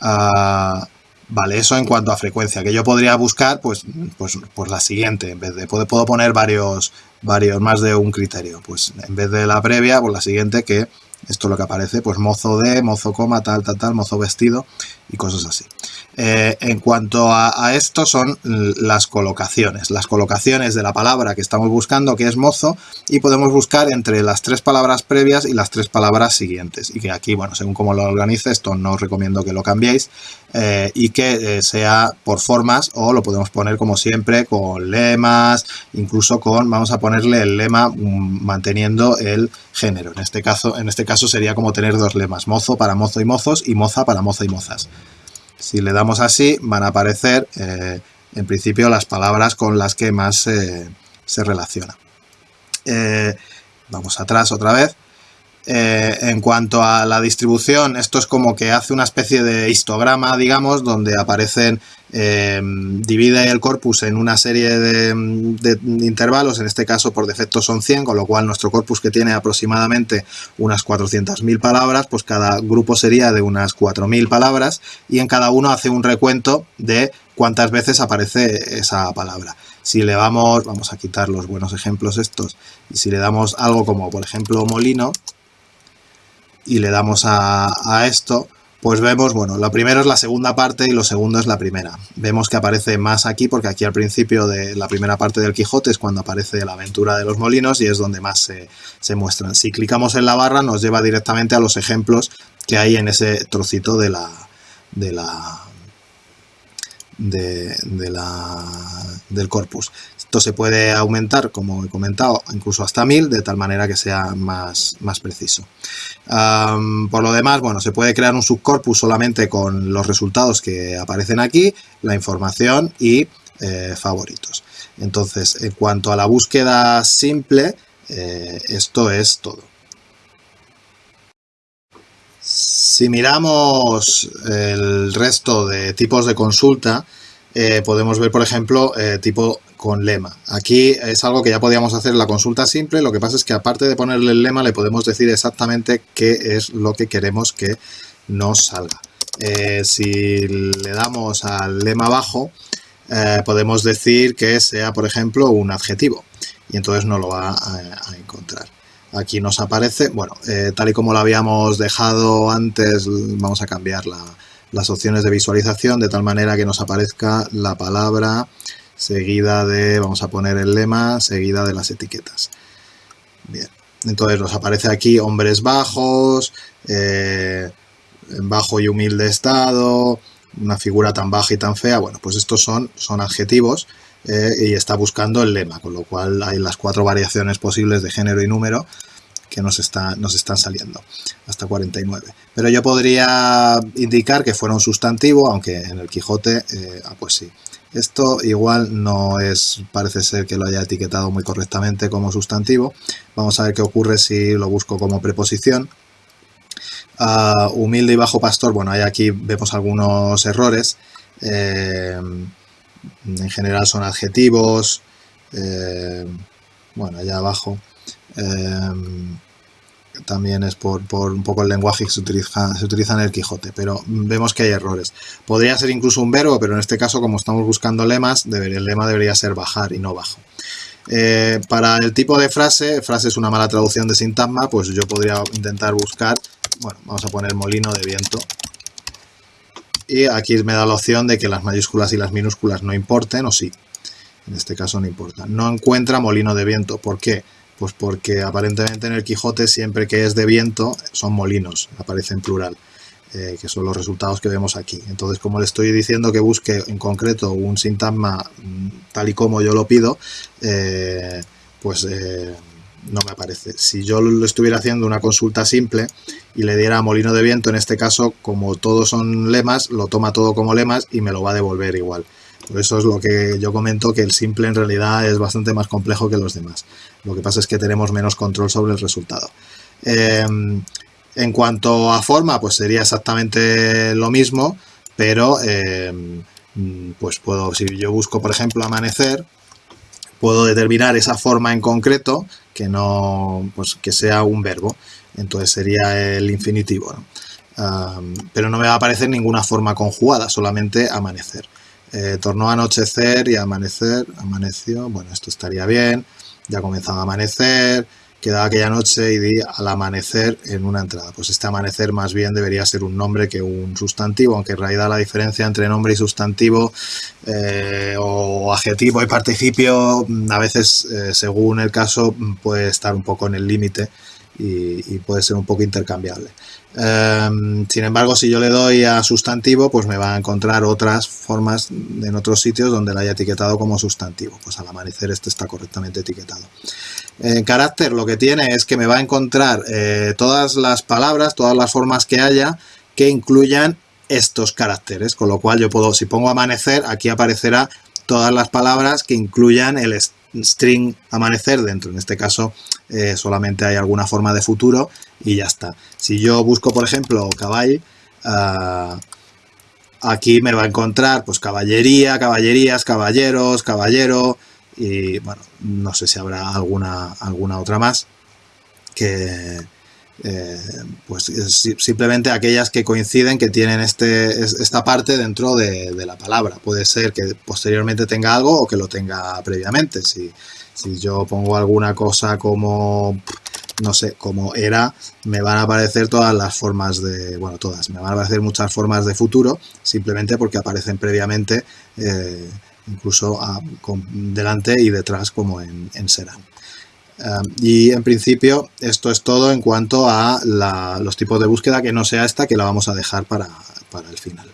Ah, vale, eso en cuanto a frecuencia, que yo podría buscar, pues, pues, pues la siguiente, en vez de, puedo, puedo poner varios, varios, más de un criterio, pues en vez de la previa, pues la siguiente que, esto es lo que aparece, pues mozo de, mozo coma, tal, tal, tal, mozo vestido y cosas así. Eh, en cuanto a, esto son las colocaciones, las colocaciones de la palabra que estamos buscando, que es mozo, y podemos buscar entre las tres palabras previas y las tres palabras siguientes. Y que aquí, bueno, según cómo lo organice, esto no os recomiendo que lo cambiéis, eh, y que eh, sea por formas, o lo podemos poner como siempre con lemas, incluso con, vamos a ponerle el lema mm, manteniendo el género. En este caso, en este caso sería como tener dos lemas, mozo para mozo y mozos, y moza para mozo y mozas. Si le damos así, van a aparecer eh, en principio las palabras con las que más se relaciona. Eh, vamos atrás otra vez. Eh, en cuanto a la distribución, esto es como que hace una especie de histograma, digamos, donde aparecen, divide el corpus en una serie de, de, intervalos, en este caso por defecto son 100, con lo cual nuestro corpus que tiene aproximadamente unas 400.000 palabras, pues cada grupo sería de unas 4.000 palabras y en cada uno hace un recuento de cuántas veces aparece esa palabra. Si le vamos, vamos a quitar los buenos ejemplos estos, y si le damos algo como por ejemplo molino, y le damos a, esto, pues vemos, bueno, lo primero es la segunda parte y lo segundo es la primera. Vemos que aparece más aquí porque aquí al principio de la primera parte del Quijote es cuando aparece la aventura de los molinos y es donde más se, se muestran. Si clicamos en la barra nos lleva directamente a los ejemplos que hay en ese trocito de la, de la, de, la, del corpus. Esto se puede aumentar, como he comentado, incluso hasta 1000, de tal manera que sea más, más preciso. por lo demás, bueno, se puede crear un subcorpus solamente con los resultados que aparecen aquí, la información y eh, favoritos. Entonces, en cuanto a la búsqueda simple, eh, esto es todo. Si miramos el resto de tipos de consulta, eh, podemos ver, por ejemplo, eh, tipo con lema. Aquí es algo que ya podíamos hacer en la consulta simple, lo que pasa es que aparte de ponerle el lema, le podemos decir exactamente qué es lo que queremos que nos salga. Eh, si le damos al lema abajo, podemos decir que sea, por ejemplo, un adjetivo, y entonces no lo va a encontrar. Aquí nos aparece, bueno, eh, tal y como lo habíamos dejado antes, vamos a cambiar las opciones de visualización de tal manera que nos aparezca la palabra seguida de, vamos a poner el lema, seguida de las etiquetas. Bien, entonces nos aparece aquí hombres bajos, eh, en bajo y humilde estado, una figura tan baja y tan fea, bueno, pues estos son, son adjetivos eh, y está buscando el lema, con lo cual hay las cuatro variaciones posibles de género y número que nos, está, nos están saliendo, hasta 49. Pero yo podría indicar que fuera un sustantivo, aunque en el Quijote, eh, ah, pues sí. Esto igual no es, parece ser que lo haya etiquetado muy correctamente como sustantivo. Vamos a ver qué ocurre si lo busco como preposición. Ah, humilde y bajo pastor, bueno, ahí aquí vemos algunos errores. Eh, en general son adjetivos, eh, bueno, allá abajo em, también es por, un poco el lenguaje que se utiliza, se utiliza en el Quijote, pero vemos que hay errores. Podría ser incluso un verbo, pero en este caso, como estamos buscando lemas, el lema debería ser bajar y no bajo. Eh, para el tipo de frase, frase es una mala traducción de sintagma, pues yo podría intentar buscar, bueno, vamos a poner molino de viento, y aquí me da la opción de que las mayúsculas y las minúsculas no importen o sí. En este caso no importa. No encuentra molino de viento. ¿Por qué? Pues porque aparentemente en el Quijote siempre que es de viento son molinos, aparece en plural. Eh, que son los resultados que vemos aquí. Entonces, como le estoy diciendo que busque en concreto un sintagma mm, tal y como yo lo pido, eh, pues eh, no me aparece. Si yo lo estuviera haciendo una consulta simple y le diera molino de viento, en este caso, como todos son lemas, lo toma todo como lemas y me lo va a devolver igual. Por eso es lo que yo comento, que el simple en realidad es bastante más complejo que los demás. Lo que pasa es que tenemos menos control sobre el resultado. En cuanto a forma, pues sería exactamente lo mismo, pero em, pues puedo, si yo busco por ejemplo amanecer, puedo determinar esa forma en concreto que no, pues que sea un verbo. Entonces sería el infinitivo. pero no me va a aparecer ninguna forma conjugada, solamente amanecer. Eh, tornó a anochecer y amanecer, amaneció, bueno, esto estaría bien, ya comenzaba a amanecer, quedaba aquella noche y di al amanecer en una entrada. Pues este amanecer más bien debería ser un nombre que un sustantivo, aunque en realidad la diferencia entre nombre y sustantivo eh, o adjetivo y participio mm, a veces, eh, según el caso, mm, puede estar un poco en el límite y, puede ser un poco intercambiable. Em, sin embargo, si yo le doy a sustantivo, pues me va a encontrar otras formas en otros sitios donde la haya etiquetado como sustantivo. Pues al amanecer este está correctamente etiquetado. Carácter lo que tiene es que me va a encontrar eh, todas las palabras, todas las formas que haya que incluyan estos caracteres, con lo cual yo puedo, si pongo amanecer, aquí aparecerá todas las palabras que incluyan el string amanecer dentro. En este caso eh, solamente hay alguna forma de futuro y ya está. Si yo busco, por ejemplo, caball, ah, aquí me va a encontrar pues caballería, caballerías, caballeros, caballero, y bueno, no sé si habrá alguna, alguna otra más que eh, pues simplemente aquellas que coinciden que tienen este, esta parte dentro de, la palabra. Puede ser que posteriormente tenga algo o que lo tenga previamente. Si, si yo pongo alguna cosa como no sé, como era, me van a aparecer todas las formas de, bueno, todas, me van a aparecer muchas formas de futuro, simplemente porque aparecen previamente eh, incluso delante y detrás como en, Serán. y en principio esto es todo en cuanto a los tipos de búsqueda que no sea esta que la vamos a dejar para el final.